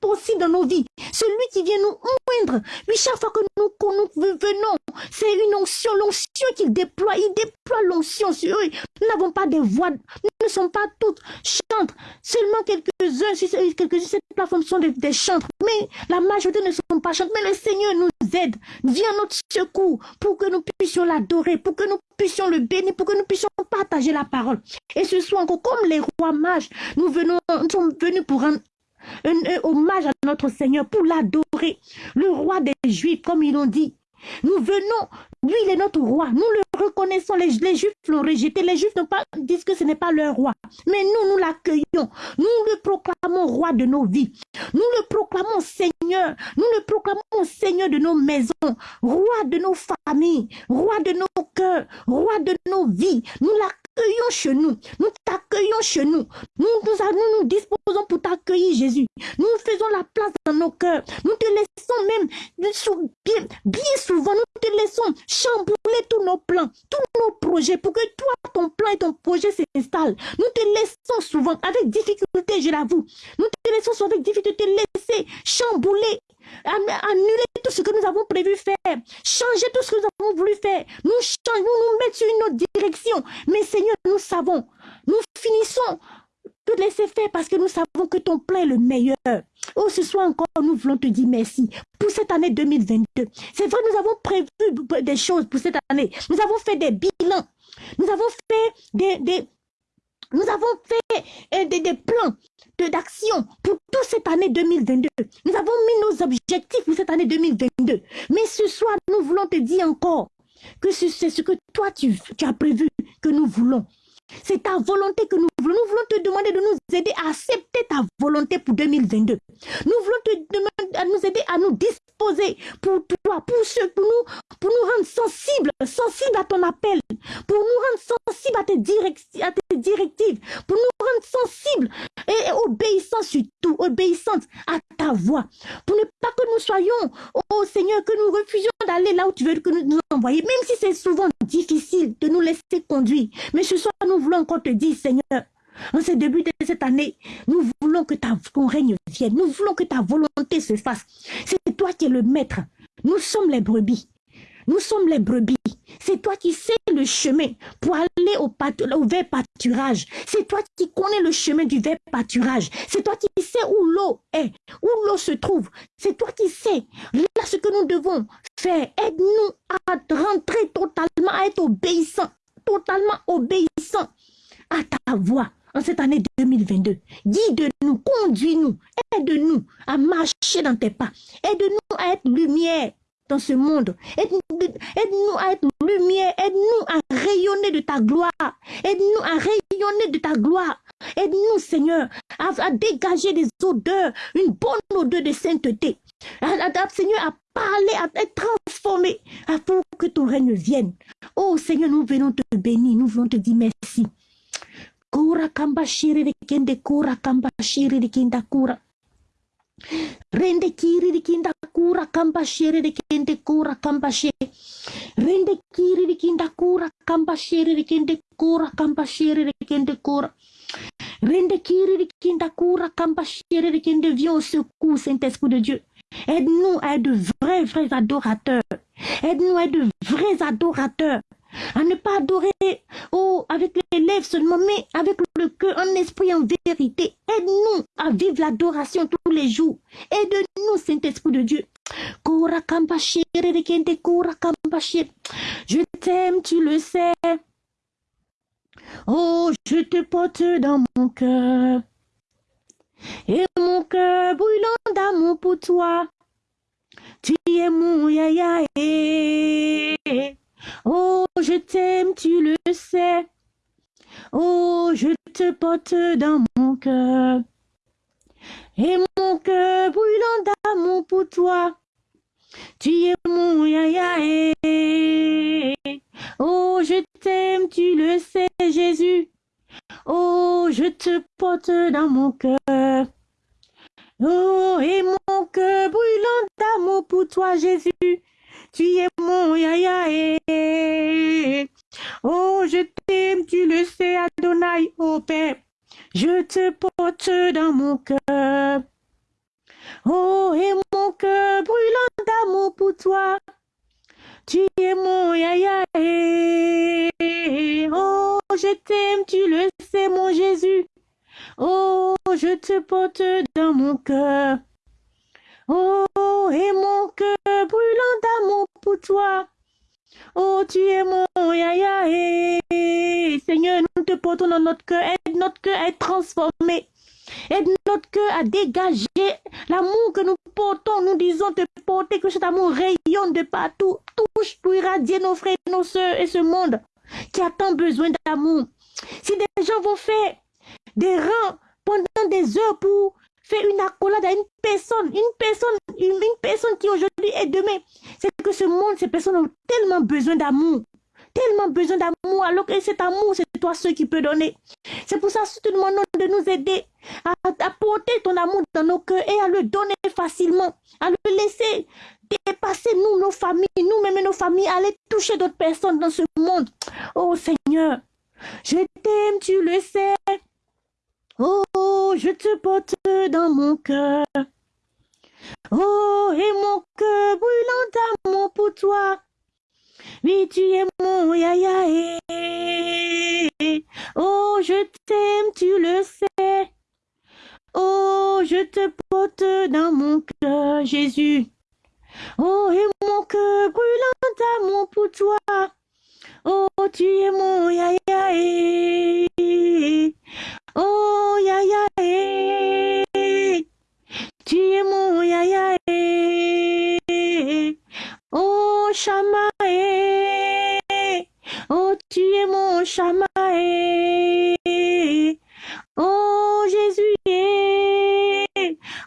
possibles dans nos vies, celui qui vient nous moindre. Oui, chaque fois que nous, venons, c'est une onction, l'onction qu'il déploie, il déploie l'onction sur eux. Nous n'avons pas des voix, nous ne sommes pas toutes chantres, seulement quelques-uns, quelques-uns, cette plateforme sont des, des chantres, mais la majorité ne sont pas chantres, mais le Seigneur nous aide, vient notre secours pour que nous puissions l'adorer, pour que nous puissions le bénir, pour que nous puissions partager la parole. Et ce soit encore comme les rois mages, nous, venons, nous sommes venus pour rendre un, hommage à notre Seigneur, pour l'adorer. Le roi des Juifs, comme ils l'ont dit. Nous venons, lui il est notre roi, nous le reconnaissons, les, Juifs l'ont rejeté, les Juifs pas, disent que ce n'est pas leur roi, mais nous, nous l'accueillons, nous le proclamons roi de nos vies, nous le proclamons Seigneur, nous le proclamons Seigneur de nos maisons, roi de nos familles, roi de nos cœurs, roi de nos vies, nous l'accueillons chez nous, nous t'accueillons chez nous, nous nous, nous, disposons pour t'accueillir Jésus, nous faisons la place dans nos cœurs, nous te laissons même bien, bien souvent, nous te laissons chambouler tous nos plans, tous nos projets pour que toi, ton plan et ton projet s'installent. Nous te laissons souvent avec difficulté, je l'avoue. Nous te laissons souvent avec difficulté te laisser chambouler, annuler tout ce que nous avons prévu faire, changer tout ce que nous avons voulu faire. Nous changeons, nous mettre sur une autre direction. Mais Seigneur, nous savons, nous finissons de laisser faire parce que nous savons que ton plan est le meilleur. Oh, ce soir encore, nous voulons te dire merci pour cette année 2022. C'est vrai, nous avons prévu des choses pour cette année. Nous avons fait des bilans. Nous avons fait des, nous avons fait euh, des, plans d'action pour toute cette année 2022. Nous avons mis nos objectifs pour cette année 2022. Mais ce soir, nous voulons te dire encore que c'est ce que toi, tu, as prévu que nous voulons. C'est ta volonté que nous voulons. Nous voulons te demander de nous aider à accepter ta volonté pour 2022. Nous voulons te demander à nous aider à nous pour toi, pour, ce, pour, nous, pour nous rendre sensibles, sensibles à ton appel, pour nous rendre sensibles à tes, directives, pour nous rendre sensibles et, obéissants surtout, obéissants à ta voix, pour ne pas que nous soyons, oh Seigneur, que nous refusions d'aller là où tu veux que nous nous envoyer, même si c'est souvent difficile de nous laisser conduire. Mais ce soir, nous voulons encore te dire, Seigneur, en ce début de cette année, nous voulons que ton règne vienne. Nous voulons que ta volonté se fasse. C'est toi qui es le maître. Nous sommes les brebis. Nous sommes les brebis. C'est toi qui sais le chemin pour aller au, vert pâturage. C'est toi qui connais le chemin du vert pâturage. C'est toi qui sais où l'eau est, où l'eau se trouve. C'est toi qui sais là ce que nous devons faire. Aide-nous à rentrer totalement, à être obéissants, totalement obéissants à ta voix en cette année 2022. Guide-nous, conduis-nous, aide-nous à marcher dans tes pas. Aide-nous à être lumière dans ce monde. Aide-nous à être lumière. Aide-nous à rayonner de ta gloire. Aide-nous à rayonner de ta gloire. Aide-nous, Seigneur, à, dégager des odeurs, une bonne odeur de sainteté. Seigneur, à parler, à être transformé, pour que ton règne vienne. Oh Seigneur, nous venons te bénir, nous voulons te dire merci. Kura kamba shiri de kende kura kamba shiri de kinda kura. Rende kiri de kinda kura kamba shiri de kende kura kamba shiri. Rende kiri de kinda kura kamba shiri de kende kura kamba shiri de kende kura. Rende kiri de kinda kura kamba shiri de kende viens au secours, Saint-Esprit de Dieu. Aide-nous à de vrais, vrais adorateurs. Aide-nous à de vrais adorateurs à ne pas adorer avec les lèvres seulement, mais avec le cœur, en esprit, en vérité. Aide-nous à vivre l'adoration tous les jours. Aide-nous, Saint-Esprit de Dieu. Je t'aime, tu le sais. Oh, je te porte dans mon cœur. Et mon cœur brûlant d'amour pour toi. Tu es mon yaya. Oh, je t'aime, tu le sais. Oh, je te porte dans mon cœur. Et mon cœur brûlant d'amour pour toi. Tu es mon yaya. Oh, je t'aime, tu le sais, Jésus. Oh, je te porte dans mon cœur. Oh, et mon cœur brûlant d'amour pour toi, Jésus. Tu es mon yaya. Oh, je t'aime, tu le sais, Adonai, oh Père. Je te porte dans mon cœur. Oh, et mon cœur brûlant d'amour pour toi. Tu es mon yaya. Oh, je t'aime, tu le sais, mon Jésus. Oh, je te porte dans mon cœur. Oh, et mon cœur brûlant d'amour pour toi. Oh, tu es mon yaya. Seigneur, nous te portons dans notre cœur. Aide notre cœur à être transformé. Aide notre cœur à dégager l'amour que nous portons. Nous disons te porter, que cet amour rayonne de partout. Touche pour irradier nos frères nos soeurs et ce monde qui a tant besoin d'amour. Si des gens vont faire des rangs pendant des heures pour faire une accolade à une personne, une personne, une, personne qui aujourd'hui est demain. C'est que ce monde, ces personnes ont tellement besoin d'amour. Tellement besoin d'amour, alors que cet amour, c'est toi seul qui peut donner. C'est pour ça que nous demandons de nous aider à, à porter ton amour dans nos cœurs et à le donner facilement, à le laisser dépasser nous, nos familles, nous-mêmes et nos familles, aller toucher d'autres personnes dans ce monde. Oh Seigneur, je t'aime, tu le sais. Oh, je te porte dans mon cœur. Oh, et mon cœur brûlant d'amour pour toi. Oui, tu es mon yaya. Oh, je t'aime, tu le sais. Oh, je te porte dans mon cœur, Jésus. Oh, et mon cœur brûlant d'amour pour toi. Oh, tu es mon yaya. Oh, Shama. Oh, tu es mon Shama. Oh, Jésus.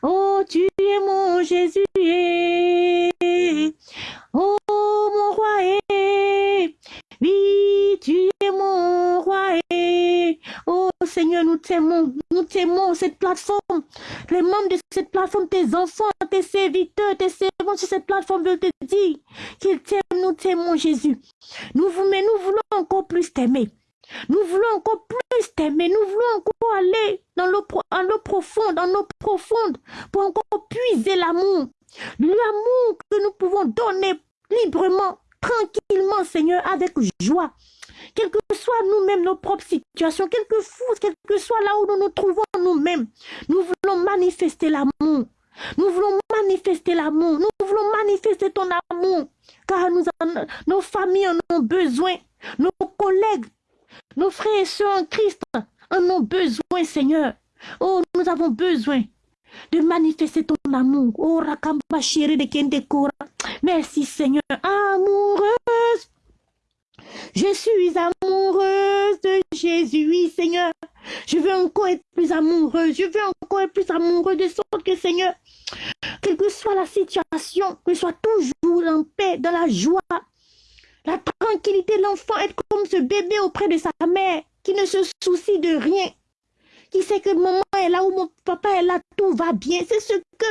Oh, tu es mon Jésus. Oh, mon roi. Oui, tu es mon roi. Oh Seigneur, nous t'aimons, nous t'aimons cette plateforme. Les membres de cette plateforme, tes enfants, tes serviteurs, tes sur cette plateforme veulent te dire qu'ils t'aiment, nous t'aimons Jésus. Nous, voulons encore plus t'aimer. Nous voulons encore plus t'aimer. Nous voulons encore aller dans l'eau profonde, dans l'eau profonde, pour encore puiser l'amour. L'amour que nous pouvons donner librement tranquillement, Seigneur, avec joie. Quelle que soit nous-mêmes nos propres situations, quel que, quel que soit là où nous nous trouvons nous-mêmes, nous voulons manifester l'amour. Nous voulons manifester l'amour. Nous voulons manifester ton amour. Car nos familles en ont besoin. Nos collègues, nos frères et soeurs en Christ en ont besoin, Seigneur. Oh, nous avons besoin de manifester ton amour. Oh, Rakamba de Kendekora. Merci Seigneur. Amoureuse. Je suis amoureuse de Jésus, oui Seigneur. Je veux encore être plus amoureuse. Je veux encore être plus amoureuse de sorte que Seigneur, quelle que soit la situation, que soit toujours en paix, dans la joie, la tranquillité, l'enfant être comme ce bébé auprès de sa mère qui ne se soucie de rien qui sait que maman est là ou mon papa est là, tout va bien. C'est ce que,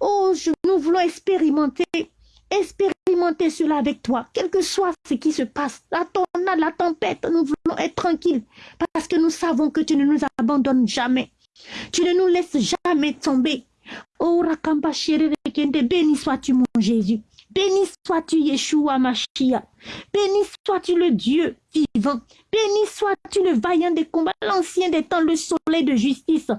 oh, nous voulons expérimenter. Expérimenter cela avec toi, quel que soit ce qui se passe, la tornade, la tempête, nous voulons être tranquilles parce que nous savons que tu ne nous abandonnes jamais. Tu ne nous laisses jamais tomber. Oh, Rakamba béni sois-tu mon Jésus. Béni sois-tu Yeshua Mashiach. Béni sois-tu le Dieu vivant. Béni sois-tu le vaillant des combats, l'ancien des temps, le soleil de justice.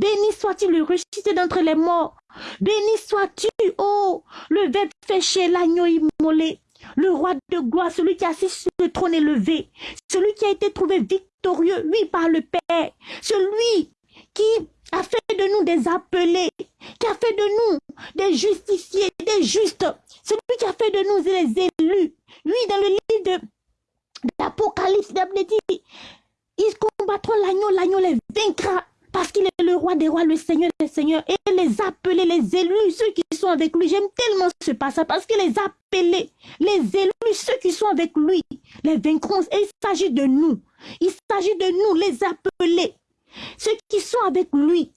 Béni sois-tu le ressuscité d'entre les morts. Béni sois-tu, oh, le verbe chez l'agneau immolé. Le roi de gloire, celui qui a assis sur le trône élevé, celui qui a été trouvé victorieux, lui par le Père, celui qui a fait de nous des appelés, qui a fait de nous des justifiés, des justes, celui qui a fait de nous les élus. Oui, dans le livre de l'Apocalypse, dit, ils combattront l'agneau, l'agneau les vaincra. Parce qu'il est le roi des rois, le Seigneur des seigneurs. Et les appelés, les élus, ceux qui sont avec lui. J'aime tellement ce passage parce que les appelés, les élus, ceux qui sont avec lui, les vaincront. Et il s'agit de nous. Il s'agit de nous, les appelés. Ceux qui sont avec lui.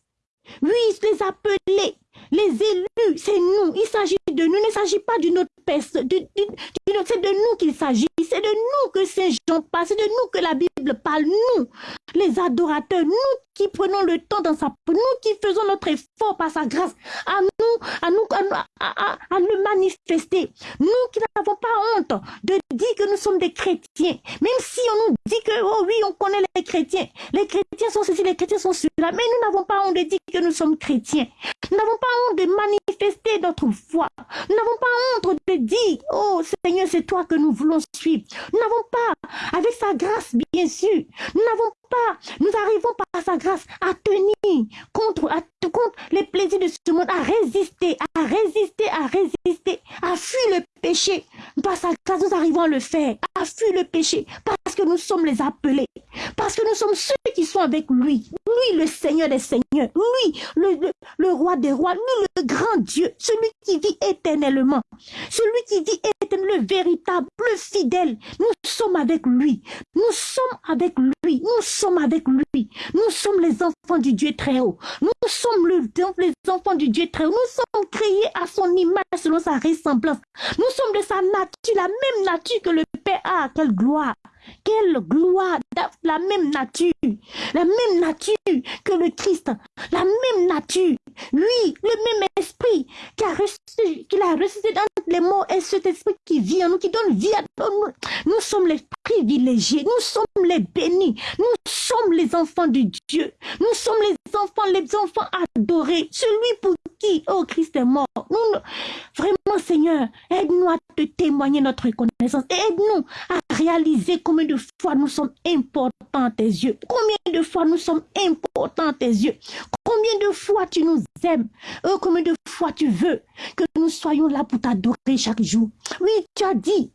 Oui, les appelés. Les élus, c'est nous. Il s'agit de nous. Il ne s'agit pas d'une autre personne. c'est de nous qu'il s'agit. C'est de nous que Saint Jean parle. C'est de nous que la Bible parle. Nous, les adorateurs, nous qui prenons le temps dans sa nous qui faisons notre effort par sa grâce à nous, à nous, à, à, le manifester. Nous qui n'avons pas honte de dire que nous sommes des chrétiens. Même si on nous dit que, oh oui, on connaît les chrétiens. Les chrétiens sont ceci, les chrétiens sont cela. Mais nous n'avons pas honte de dire que nous sommes chrétiens. Nous n'avons pas honte de manifester notre foi. Nous n'avons pas honte de dire, oh Seigneur, c'est toi que nous voulons suivre. Nous n'avons pas, avec sa grâce, bien sûr, nous n'avons pas, nous arrivons par sa grâce à tenir contre, à, contre les plaisirs de ce monde, à résister, à résister, à résister, à fuir le péché. Par sa grâce, nous arrivons à le faire, à fuir le péché, parce que nous sommes les appelés, parce que nous sommes ceux qui sont avec lui. Lui, le Seigneur des Seigneurs, lui, le, roi des rois, lui, le grand Dieu, celui qui vit éternellement, celui qui vit éternellement, le véritable, le fidèle. Nous sommes avec lui, nous sommes avec lui, nous sommes avec lui, nous sommes les enfants du Dieu très haut, nous sommes le, les enfants du Dieu très haut, nous sommes créés à son image selon sa ressemblance, nous sommes de sa nature, la même nature que le Père a, quelle gloire quelle gloire, la même nature, la même nature que le Christ, la même nature. Lui, le même esprit qui a ressuscité, qui a ressuscité dans les morts et cet esprit qui vit en nous, qui donne vie à nous. Nous sommes les privilégiés, nous sommes les bénis, nous sommes les enfants de Dieu, nous sommes les enfants, les enfants adorés, celui pour oh Christ est mort. Nous, vraiment Seigneur, aide-nous à te témoigner notre reconnaissance, aide-nous à réaliser combien de fois nous sommes importants à tes yeux, combien de fois nous sommes importants à tes yeux, combien de fois tu nous aimes, oh, combien de fois tu veux que nous soyons là pour t'adorer chaque jour. Oui, tu as dit,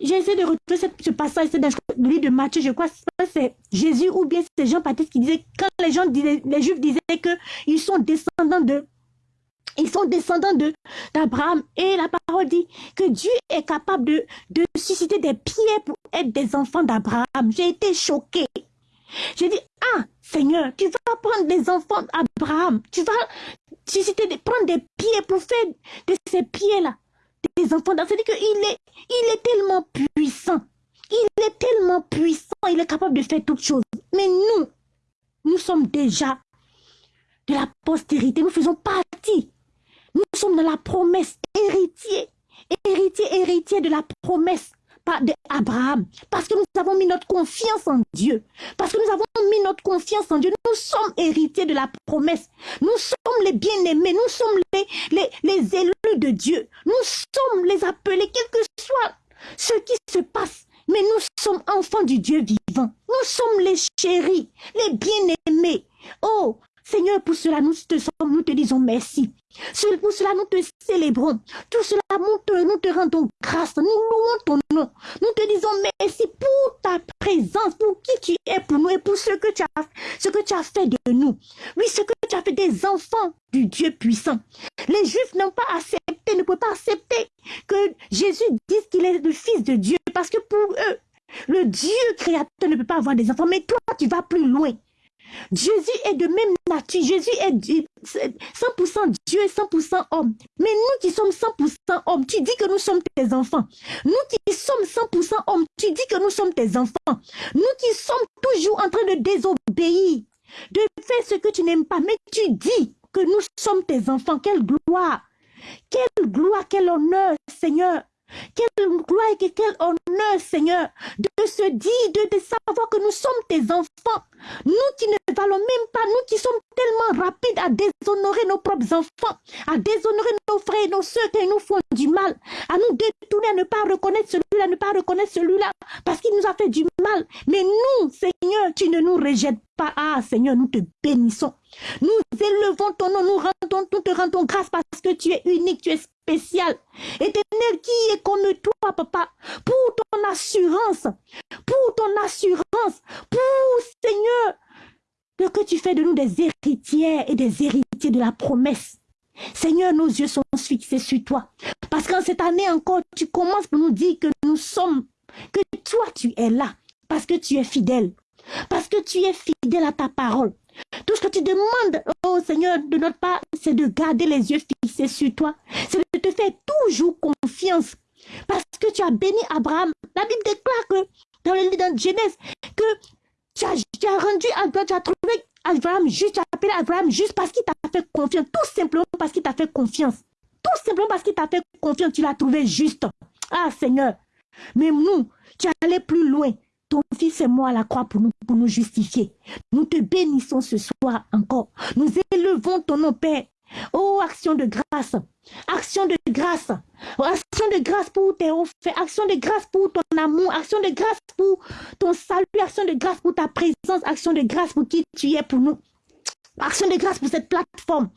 J'essaie de retrouver ce passage, c'est dans le livre de Matthieu, je crois que c'est Jésus ou bien c'est Jean-Baptiste qui disait, quand les gens disaient, les Juifs disaient qu'ils sont descendants de ils sont descendants de d'Abraham et la parole dit que Dieu est capable de, de susciter des pierres pour être des enfants d'Abraham. J'ai été choquée. J'ai dit, ah Seigneur, tu vas prendre des enfants d'Abraham, tu vas susciter, prendre des pierres pour faire de ces pierres-là des enfants. C'est-à-dire qu'il est, il est tellement puissant. Il est tellement puissant. Il est capable de faire toutes choses. Mais nous, nous sommes déjà de la postérité. Nous faisons partie. Nous sommes dans la promesse. Héritier. Héritier, héritier de la promesse d'Abraham. Parce que nous avons mis notre confiance en Dieu. Parce que nous avons mis notre confiance en Dieu. Nous sommes héritiers de la promesse. Nous sommes les bien-aimés. Nous sommes les, les, les élus de Dieu. Nous sommes les appelés, quel que soit ce qui se passe. Mais nous sommes enfants du Dieu vivant. Nous sommes les chéris, les bien-aimés. Oh, Seigneur, pour cela, nous te, nous te disons merci. Pour cela, nous te célébrons. Tout cela, nous te, nous te rendons grâce. Nous louons ton nom. Nous te disons merci pour ta présence, pour qui tu es pour nous et pour ce que tu as, ce que tu as fait de nous. Oui, ce que tu as fait des enfants du Dieu puissant. Les Juifs n'ont pas accepté, ne peuvent pas accepter que Jésus dise qu'il est le Fils de Dieu parce que pour eux, le Dieu créateur ne peut pas avoir des enfants. Mais toi, tu vas plus loin. Jésus est de même nature. Jésus est 100% Dieu et 100% homme. Mais nous qui sommes 100% hommes, tu dis que nous sommes tes enfants. Nous qui sommes 100% hommes, tu dis que nous sommes tes enfants. Nous qui sommes toujours en train de désobéir, de faire ce que tu n'aimes pas, mais tu dis que nous sommes tes enfants. Quelle gloire! Quelle gloire, quel honneur, Seigneur! Quelle gloire et quel honneur, Seigneur, de se dire, de, savoir que nous sommes tes enfants. Nous qui ne valons même pas, nous qui sommes tellement rapides à déshonorer nos propres enfants, à déshonorer nos frères et nos soeurs qui nous font du mal, à nous détourner, à ne pas reconnaître celui-là, ne pas reconnaître celui-là, parce qu'il nous a fait du mal. Mais nous, Seigneur, tu ne nous rejettes pas. Ah, Seigneur, nous te bénissons. Nous élevons ton nom, nous, rendons, nous te rendons grâce parce que tu es unique, tu es spécial. Éternel, qui est comme toi, papa, pour ton assurance, pour ton assurance, pour, Seigneur, que tu fais de nous des héritières et des héritiers de la promesse. Seigneur, nos yeux sont fixés sur toi. Parce qu'en cette année encore, tu commences pour nous dire que nous sommes, que toi tu es là, parce que tu es fidèle. Parce que tu es fidèle à ta parole. Tout ce que tu demandes, oh Seigneur, de notre part, c'est de garder les yeux fixés sur toi. C'est de te faire toujours confiance. Parce que tu as béni Abraham. La Bible déclare que dans le livre de Genèse, que tu as, tu as rendu Abraham, tu as trouvé Abraham juste, tu as appelé Abraham juste parce qu'il t'a fait confiance. Tout simplement parce qu'il t'a fait confiance. Tout simplement parce qu'il t'a fait confiance, tu l'as trouvé juste. Ah Seigneur. Mais nous, tu es allé plus loin. Ton fils et moi à la croix pour nous, pour nous justifier. Nous te bénissons ce soir encore. Nous élevons ton nom, Père. Oh, action de grâce. Action de grâce. Action de grâce pour tes offerts. Action de grâce pour ton amour. Action de grâce pour ton salut. Action de grâce pour ta présence. Action de grâce pour qui tu es pour nous. Action de grâce pour cette plateforme.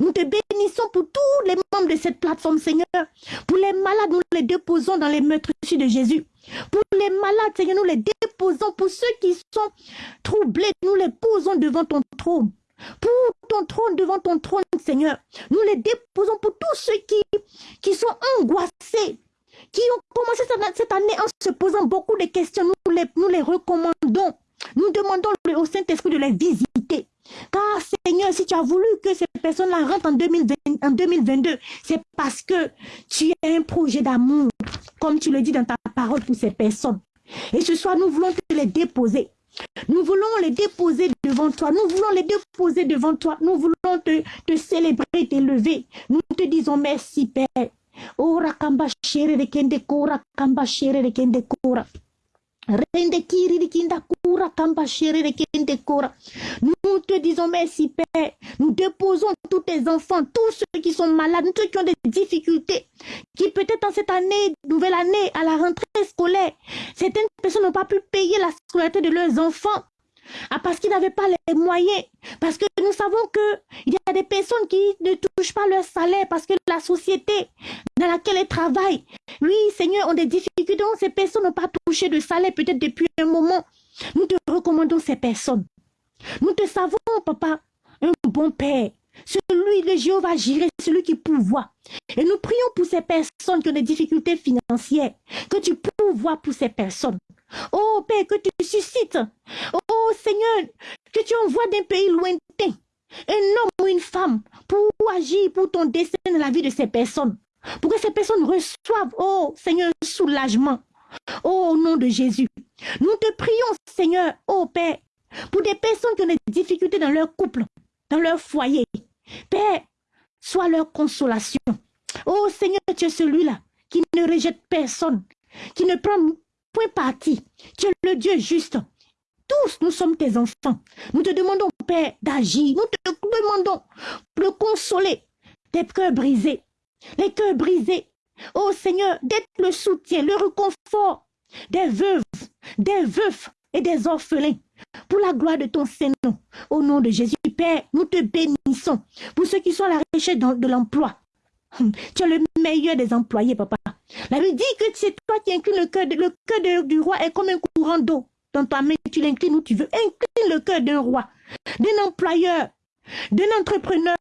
Nous te bénissons pour tous les membres de cette plateforme, Seigneur. Pour les malades, nous les déposons dans les meurtres de Jésus. Pour les malades, Seigneur, nous les déposons. Pour ceux qui sont troublés, nous les posons devant ton trône. Pour ton trône, devant ton trône, Seigneur. Nous les déposons pour tous ceux qui, sont angoissés, qui ont commencé cette année en se posant beaucoup de questions. Nous les, nous les recommandons. Nous demandons au Saint-Esprit de les visiter. Car Seigneur, si tu as voulu que ces personnes-là rentrent en, 2020, en 2022, c'est parce que tu as un projet d'amour, comme tu le dis dans ta parole pour ces personnes. Et ce soir, nous voulons te les déposer. Nous voulons les déposer devant toi. Nous voulons les déposer devant toi. Nous voulons te, te célébrer, t'élever. Nous te disons merci, Père. Kiri kinda. Nous te disons merci, Père. Nous déposons tous tes enfants, tous ceux qui sont malades, tous ceux qui ont des difficultés, qui peut-être en cette année, nouvelle année, à la rentrée scolaire, certaines personnes n'ont pas pu payer la scolarité de leurs enfants. Ah, parce qu'ils n'avaient pas les moyens. Parce que nous savons qu'il y a des personnes qui ne touchent pas leur salaire parce que la société dans laquelle elles travaillent, oui, Seigneur, ont des difficultés. Ces personnes n'ont pas touché de salaire peut-être depuis un moment. Nous te recommandons ces personnes. Nous te savons, papa, un bon Père. Celui, de Jéhovah Jiré, celui qui pourvoit. Et nous prions pour ces personnes qui ont des difficultés financières, que tu pourvois pour ces personnes. Oh Père, que tu suscites. Oh Seigneur, que tu envoies d'un pays lointain un homme ou une femme pour agir pour ton dessein dans la vie de ces personnes. Pour que ces personnes reçoivent, oh Seigneur, soulagement. Oh, au nom de Jésus. Nous te prions, Seigneur, oh Père, pour des personnes qui ont des difficultés dans leur couple, dans leur foyer. Père, sois leur consolation. Oh Seigneur, tu es celui-là qui ne rejette personne, qui ne prend point parti. Tu es le Dieu juste. Tous, nous sommes tes enfants. Nous te demandons, Père, d'agir. Nous te demandons de consoler tes cœurs brisés. Les cœurs brisés. Oh Seigneur, d'être le soutien, le réconfort des veuves, des veufs et des orphelins pour la gloire de ton Saint-Nom. Au nom de Jésus, Père, nous te bénissons pour ceux qui sont à la recherche de l'emploi. Tu es le meilleur des employés, papa. La Bible dit que c'est toi qui inclines le cœur. Du roi est comme un courant d'eau. Dans ta main, tu l'inclines où tu veux. Incline le cœur d'un roi, d'un employeur, d'un entrepreneur,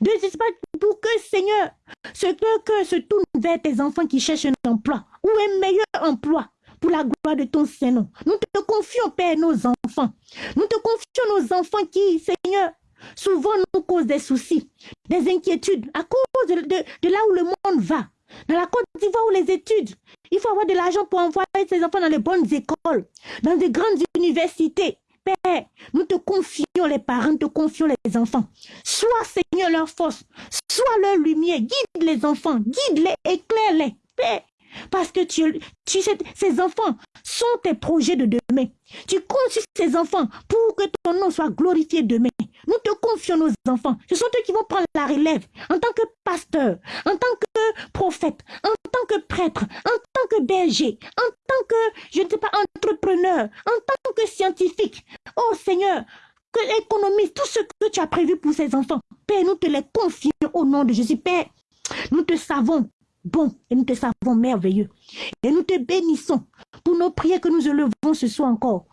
de, pour que, Seigneur, ce cœur se tourne vers tes enfants qui cherchent un emploi ou un meilleur emploi pour la gloire de ton Saint-Nom. Nous te confions, Père, nos enfants. Nous te confions nos enfants qui, Seigneur, souvent nous causent des soucis, des inquiétudes à cause de, là où le monde va. Dans la Côte d'Ivoire où les études, il faut avoir de l'argent pour envoyer ses enfants dans les bonnes écoles, dans de grandes universités. Père, nous te confions les parents, te confions les enfants. Sois, Seigneur, leur force, sois leur lumière, guide les enfants, guide-les, éclaire-les. Père, parce que tu, tu ces enfants sont tes projets de demain. Tu comptes sur ces enfants pour que ton nom soit glorifié demain. Nous te confions nos enfants. Ce sont eux qui vont prendre la relève en tant que pasteur, en tant que prophète, en tant que prêtre, en tant que berger, en tant que, je ne sais pas, entrepreneur, en tant que scientifique. Oh Seigneur, que économiste, tout ce que tu as prévu pour ces enfants. Père, nous te les confions au nom de Jésus. Père, nous te savons bon et nous te savons merveilleux. Et nous te bénissons pour nos prières que nous élevons ce soir encore.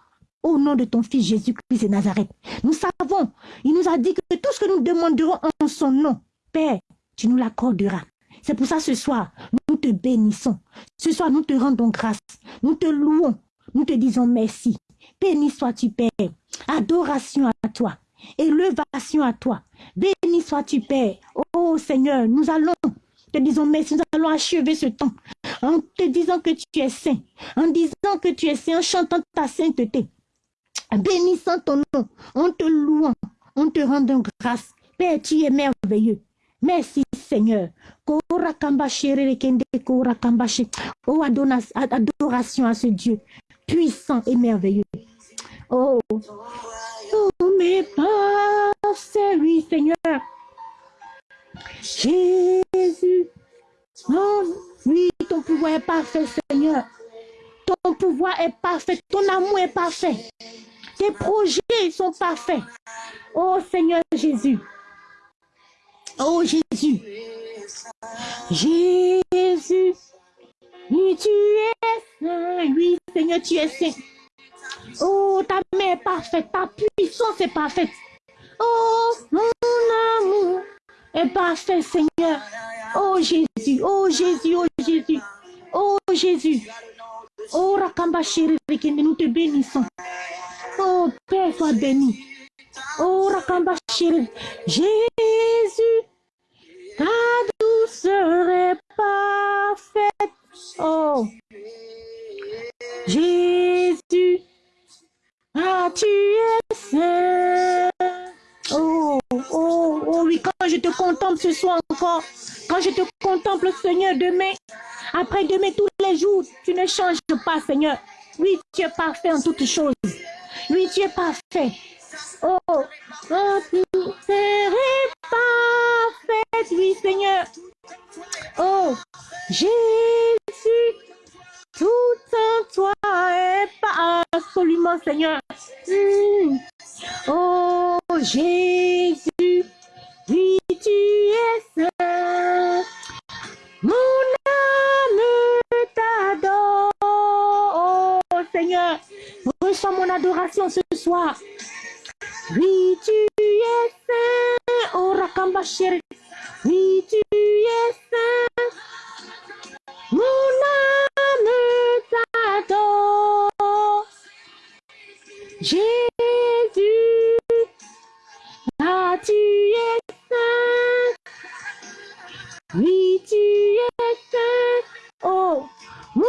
Au nom de ton Fils Jésus-Christ de Nazareth. Nous savons, il nous a dit que tout ce que nous demanderons en son nom, Père, tu nous l'accorderas. C'est pour ça ce soir, nous te bénissons. Ce soir, nous te rendons grâce. Nous te louons. Nous te disons merci. Béni sois-tu, Père. Adoration à toi. Élevation à toi. Béni sois-tu, Père. Oh Seigneur, nous allons te disons merci, nous allons achever ce temps en te disant que tu es saint, en disant que tu es saint, en chantant ta sainteté, bénissant ton nom, en te louant, en te rendant grâce. Père, tu es merveilleux. Merci Seigneur. Oh, adoration à ce Dieu puissant et merveilleux. Oh, oh mes c'est oui Seigneur. Jésus. Oui, ton pouvoir est parfait Seigneur. Ton pouvoir est parfait. Ton amour est parfait. Tes projets sont parfaits. Oh Seigneur Jésus. Oh Jésus. Jésus. Oui, tu es. Oui, Seigneur, tu es saint. Oh, ta main est parfaite. Ta puissance est parfaite. Oh, mon amour est parfait, Seigneur. Oh Jésus, oh Jésus, oh Jésus, oh Jésus. Oh Rakamba nous te bénissons. Oh Père, sois béni. Oh Rakamba Jésus, ta douceur est parfaite. Oh Jésus, ah tu es saint. Oh, oh, oh oui, quand je te contemple ce soir encore, quand je te contemple, Seigneur, demain, après demain, tous jours, tu ne changes pas, Seigneur. Oui, tu es parfait en toutes choses. Oui, tu es parfait. Oh, oh tu serais parfait, oui, Seigneur. Oh, Jésus, tout en toi est pas absolument, Seigneur. Hmm. Oh, Jésus, oui, tu es saint. Mon âme t'adore. Oh, Seigneur, reçois mon adoration ce soir. Oui, tu es saint. Oh, Rakamba chéri. Oui, tu es saint. Mon âme t'adore. Jésus, ah, tu es saint. Oui, tu es saint. Oh, mon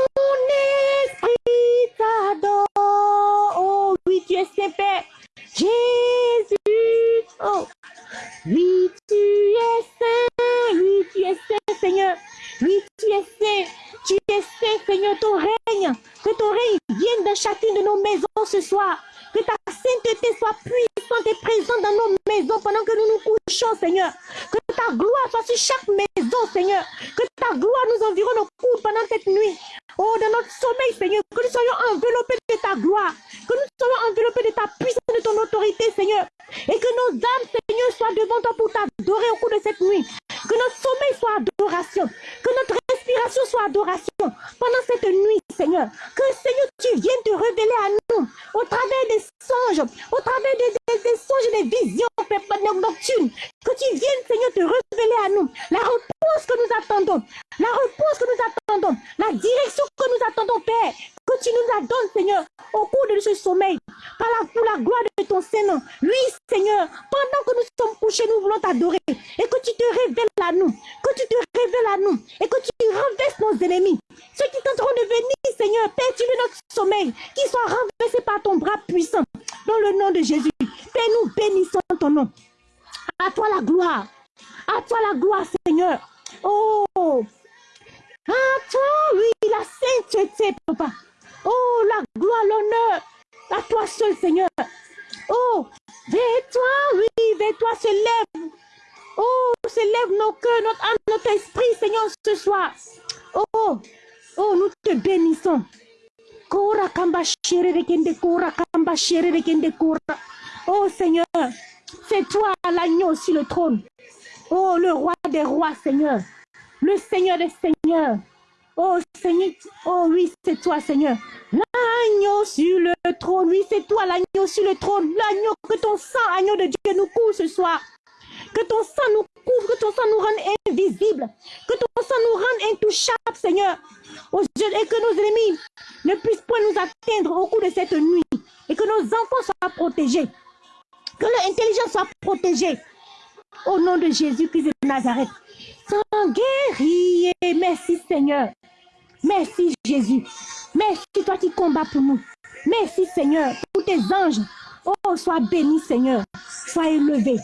esprit t'adore. Oh, oui, tu es saint, Père. Jésus. Oh, oui, tu es saint. Oui, tu es saint, Seigneur. Oui, tu es saint. Tu es saint, Seigneur. Ton règne. Que ton règne vienne dans chacune de nos maisons ce soir. Que ta sainteté soit puissante et présente dans nos maisons pendant que nous nous couchons, Seigneur. Que ta gloire soit sur chaque maison, Seigneur. Que ta gloire nous environne nos coups pendant cette nuit. Oh, dans notre sommeil, Seigneur, que nous soyons enveloppés de ta gloire, que nous soyons enveloppés de ta puissance, de ton autorité, Seigneur. Et que nos âmes, Seigneur, soient devant toi pour t'adorer au cours de cette nuit. Que notre sommeil soit adoration. Que notre respiration soit adoration. Pendant cette nuit, Seigneur. Que, Seigneur, tu viennes te révéler à nous au travers des songes, au travers des, des, songes et des visions nocturnes. Que tu viennes, Seigneur, te révéler à nous la réponse que nous attendons. La réponse que nous attendons. La direction que nous attendons, Père. Tu nous la donnes, Seigneur, au cours de ce sommeil. Par la, pour la gloire de ton Seigneur. Oui, Seigneur, pendant que nous sommes couchés, nous voulons t'adorer. Et que tu te révèles à nous. Que tu te révèles à nous. Et que tu renverses nos ennemis. Ceux qui tenteront de venir, Seigneur, veux notre sommeil. Qui soit renversé par ton bras puissant. Dans le nom de Jésus. Père, nous bénissons ton nom. À toi la gloire. À toi la gloire, Seigneur. Oh, à toi, oui, la sainteté, papa. Oh, la gloire, l'honneur. À toi seul, Seigneur. Oh, vers toi, oui, vers toi se lève. Oh, se lève nos cœurs, notre âme, notre esprit, Seigneur, ce soir. Oh, oh, nous te bénissons. Oh Seigneur, c'est toi l'agneau sur le trône. Oh, le roi des rois, Seigneur. Le Seigneur des seigneurs. Oh Seigneur, oh oui, c'est toi, Seigneur. L'agneau sur le trône, oui, c'est toi, l'agneau sur le trône. L'agneau, que ton sang, agneau de Dieu, nous couvre ce soir. Que ton sang nous couvre, que ton sang nous rende invisibles. Que ton sang nous rende intouchables, Seigneur. Et que nos ennemis ne puissent point nous atteindre au cours de cette nuit. et que nos enfants soient protégés. Que leur intelligence soit protégée. Au nom de Jésus-Christ de Nazareth. Sans guerrier. Merci Seigneur. Merci Jésus. Merci toi qui combats pour nous. Merci Seigneur pour tes anges. Oh, sois béni Seigneur. Sois élevé.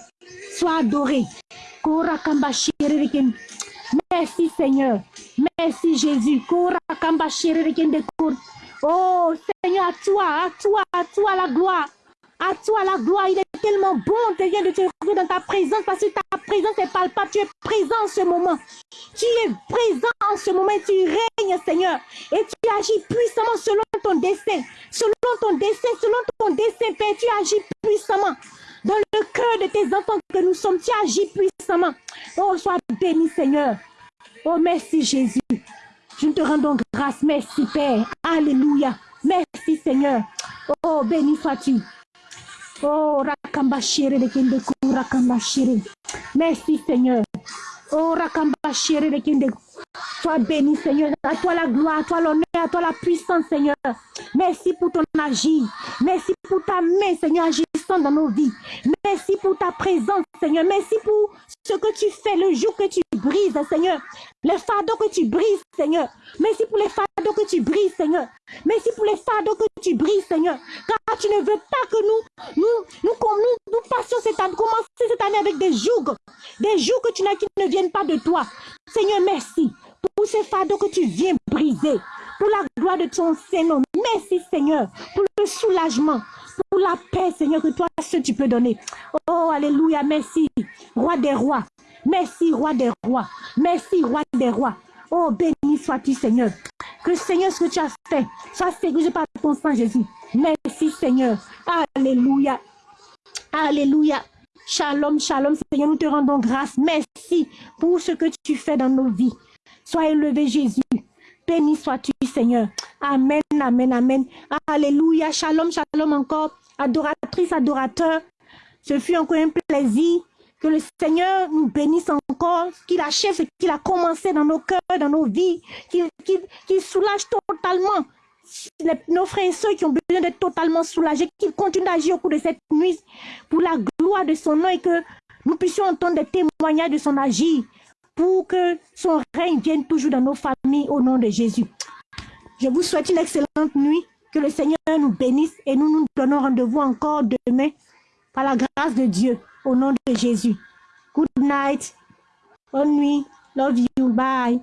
Sois adoré. Merci Seigneur. Merci Jésus. Oh Seigneur, à toi, à toi, à toi la gloire. À toi la gloire, il est tellement bon de de te retrouver dans ta présence parce que ta présence est palpable. Tu es présent en ce moment. Tu es présent en ce moment. Tu règnes, Seigneur. Et tu agis puissamment selon ton dessein. Selon ton dessein, selon ton dessein, Père, tu agis puissamment. Dans le cœur de tes enfants que nous sommes, tu agis puissamment. Oh, sois béni, Seigneur. Oh, merci, Jésus. Je te rends donc grâce. Merci, Père. Alléluia. Merci, Seigneur. Oh, béni sois-tu. Oh, Rakambashire de Kinde Rakambashire. Merci Seigneur. Oh, Rakambashire de. Sois béni Seigneur. À toi la gloire, à toi l'honneur, à toi la puissance Seigneur. Merci pour ton agir. Merci pour ta main Seigneur agissant dans nos vies. Merci pour ta présence Seigneur. Merci pour ce que tu fais le jour que tu brises Seigneur. Les fardeaux que tu brises Seigneur. Merci pour les fardeaux que tu brises Seigneur. Merci pour les fardeaux que tu brises Seigneur. Car tu ne veux pas que nous, nous, nous, nous, nous passions cette année, commencer cette année avec des jougs. Des jougs que tu n'as qui ne viennent pas de toi. Seigneur, merci pour ces fardeaux que tu viens briser. Pour la gloire de ton Seigneur. Merci Seigneur. Pour le soulagement. Pour la paix Seigneur que toi ce tu peux donner. Oh Alléluia. Merci. Roi des rois. Merci Roi des rois. Merci Roi des rois. Oh béni sois-tu Seigneur. Que Seigneur ce que tu as fait soit sécurisé par ton sang Jésus. Merci Seigneur. Alléluia. Alléluia. Shalom, shalom, Seigneur, nous te rendons grâce. Merci pour ce que tu fais dans nos vies. Sois élevé, Jésus. Béni sois-tu, Seigneur. Amen, amen, amen. Alléluia. Shalom, shalom encore. Adoratrice, adorateur. Ce fut encore un plaisir que le Seigneur nous bénisse encore, qu'il achève ce qu'il a commencé dans nos cœurs, dans nos vies, qu'il soulage totalement nos frères et soeurs qui ont besoin d'être totalement soulagés, qu'il continue d'agir au cours de cette nuit pour la gloire de son nom et que nous puissions entendre des témoignages de son agir pour que son règne vienne toujours dans nos familles au nom de Jésus. Je vous souhaite une excellente nuit, que le Seigneur nous bénisse et nous nous donnons rendez-vous encore demain par la grâce de Dieu au nom de Jésus. Good night. Bonne nuit. Love you. Bye.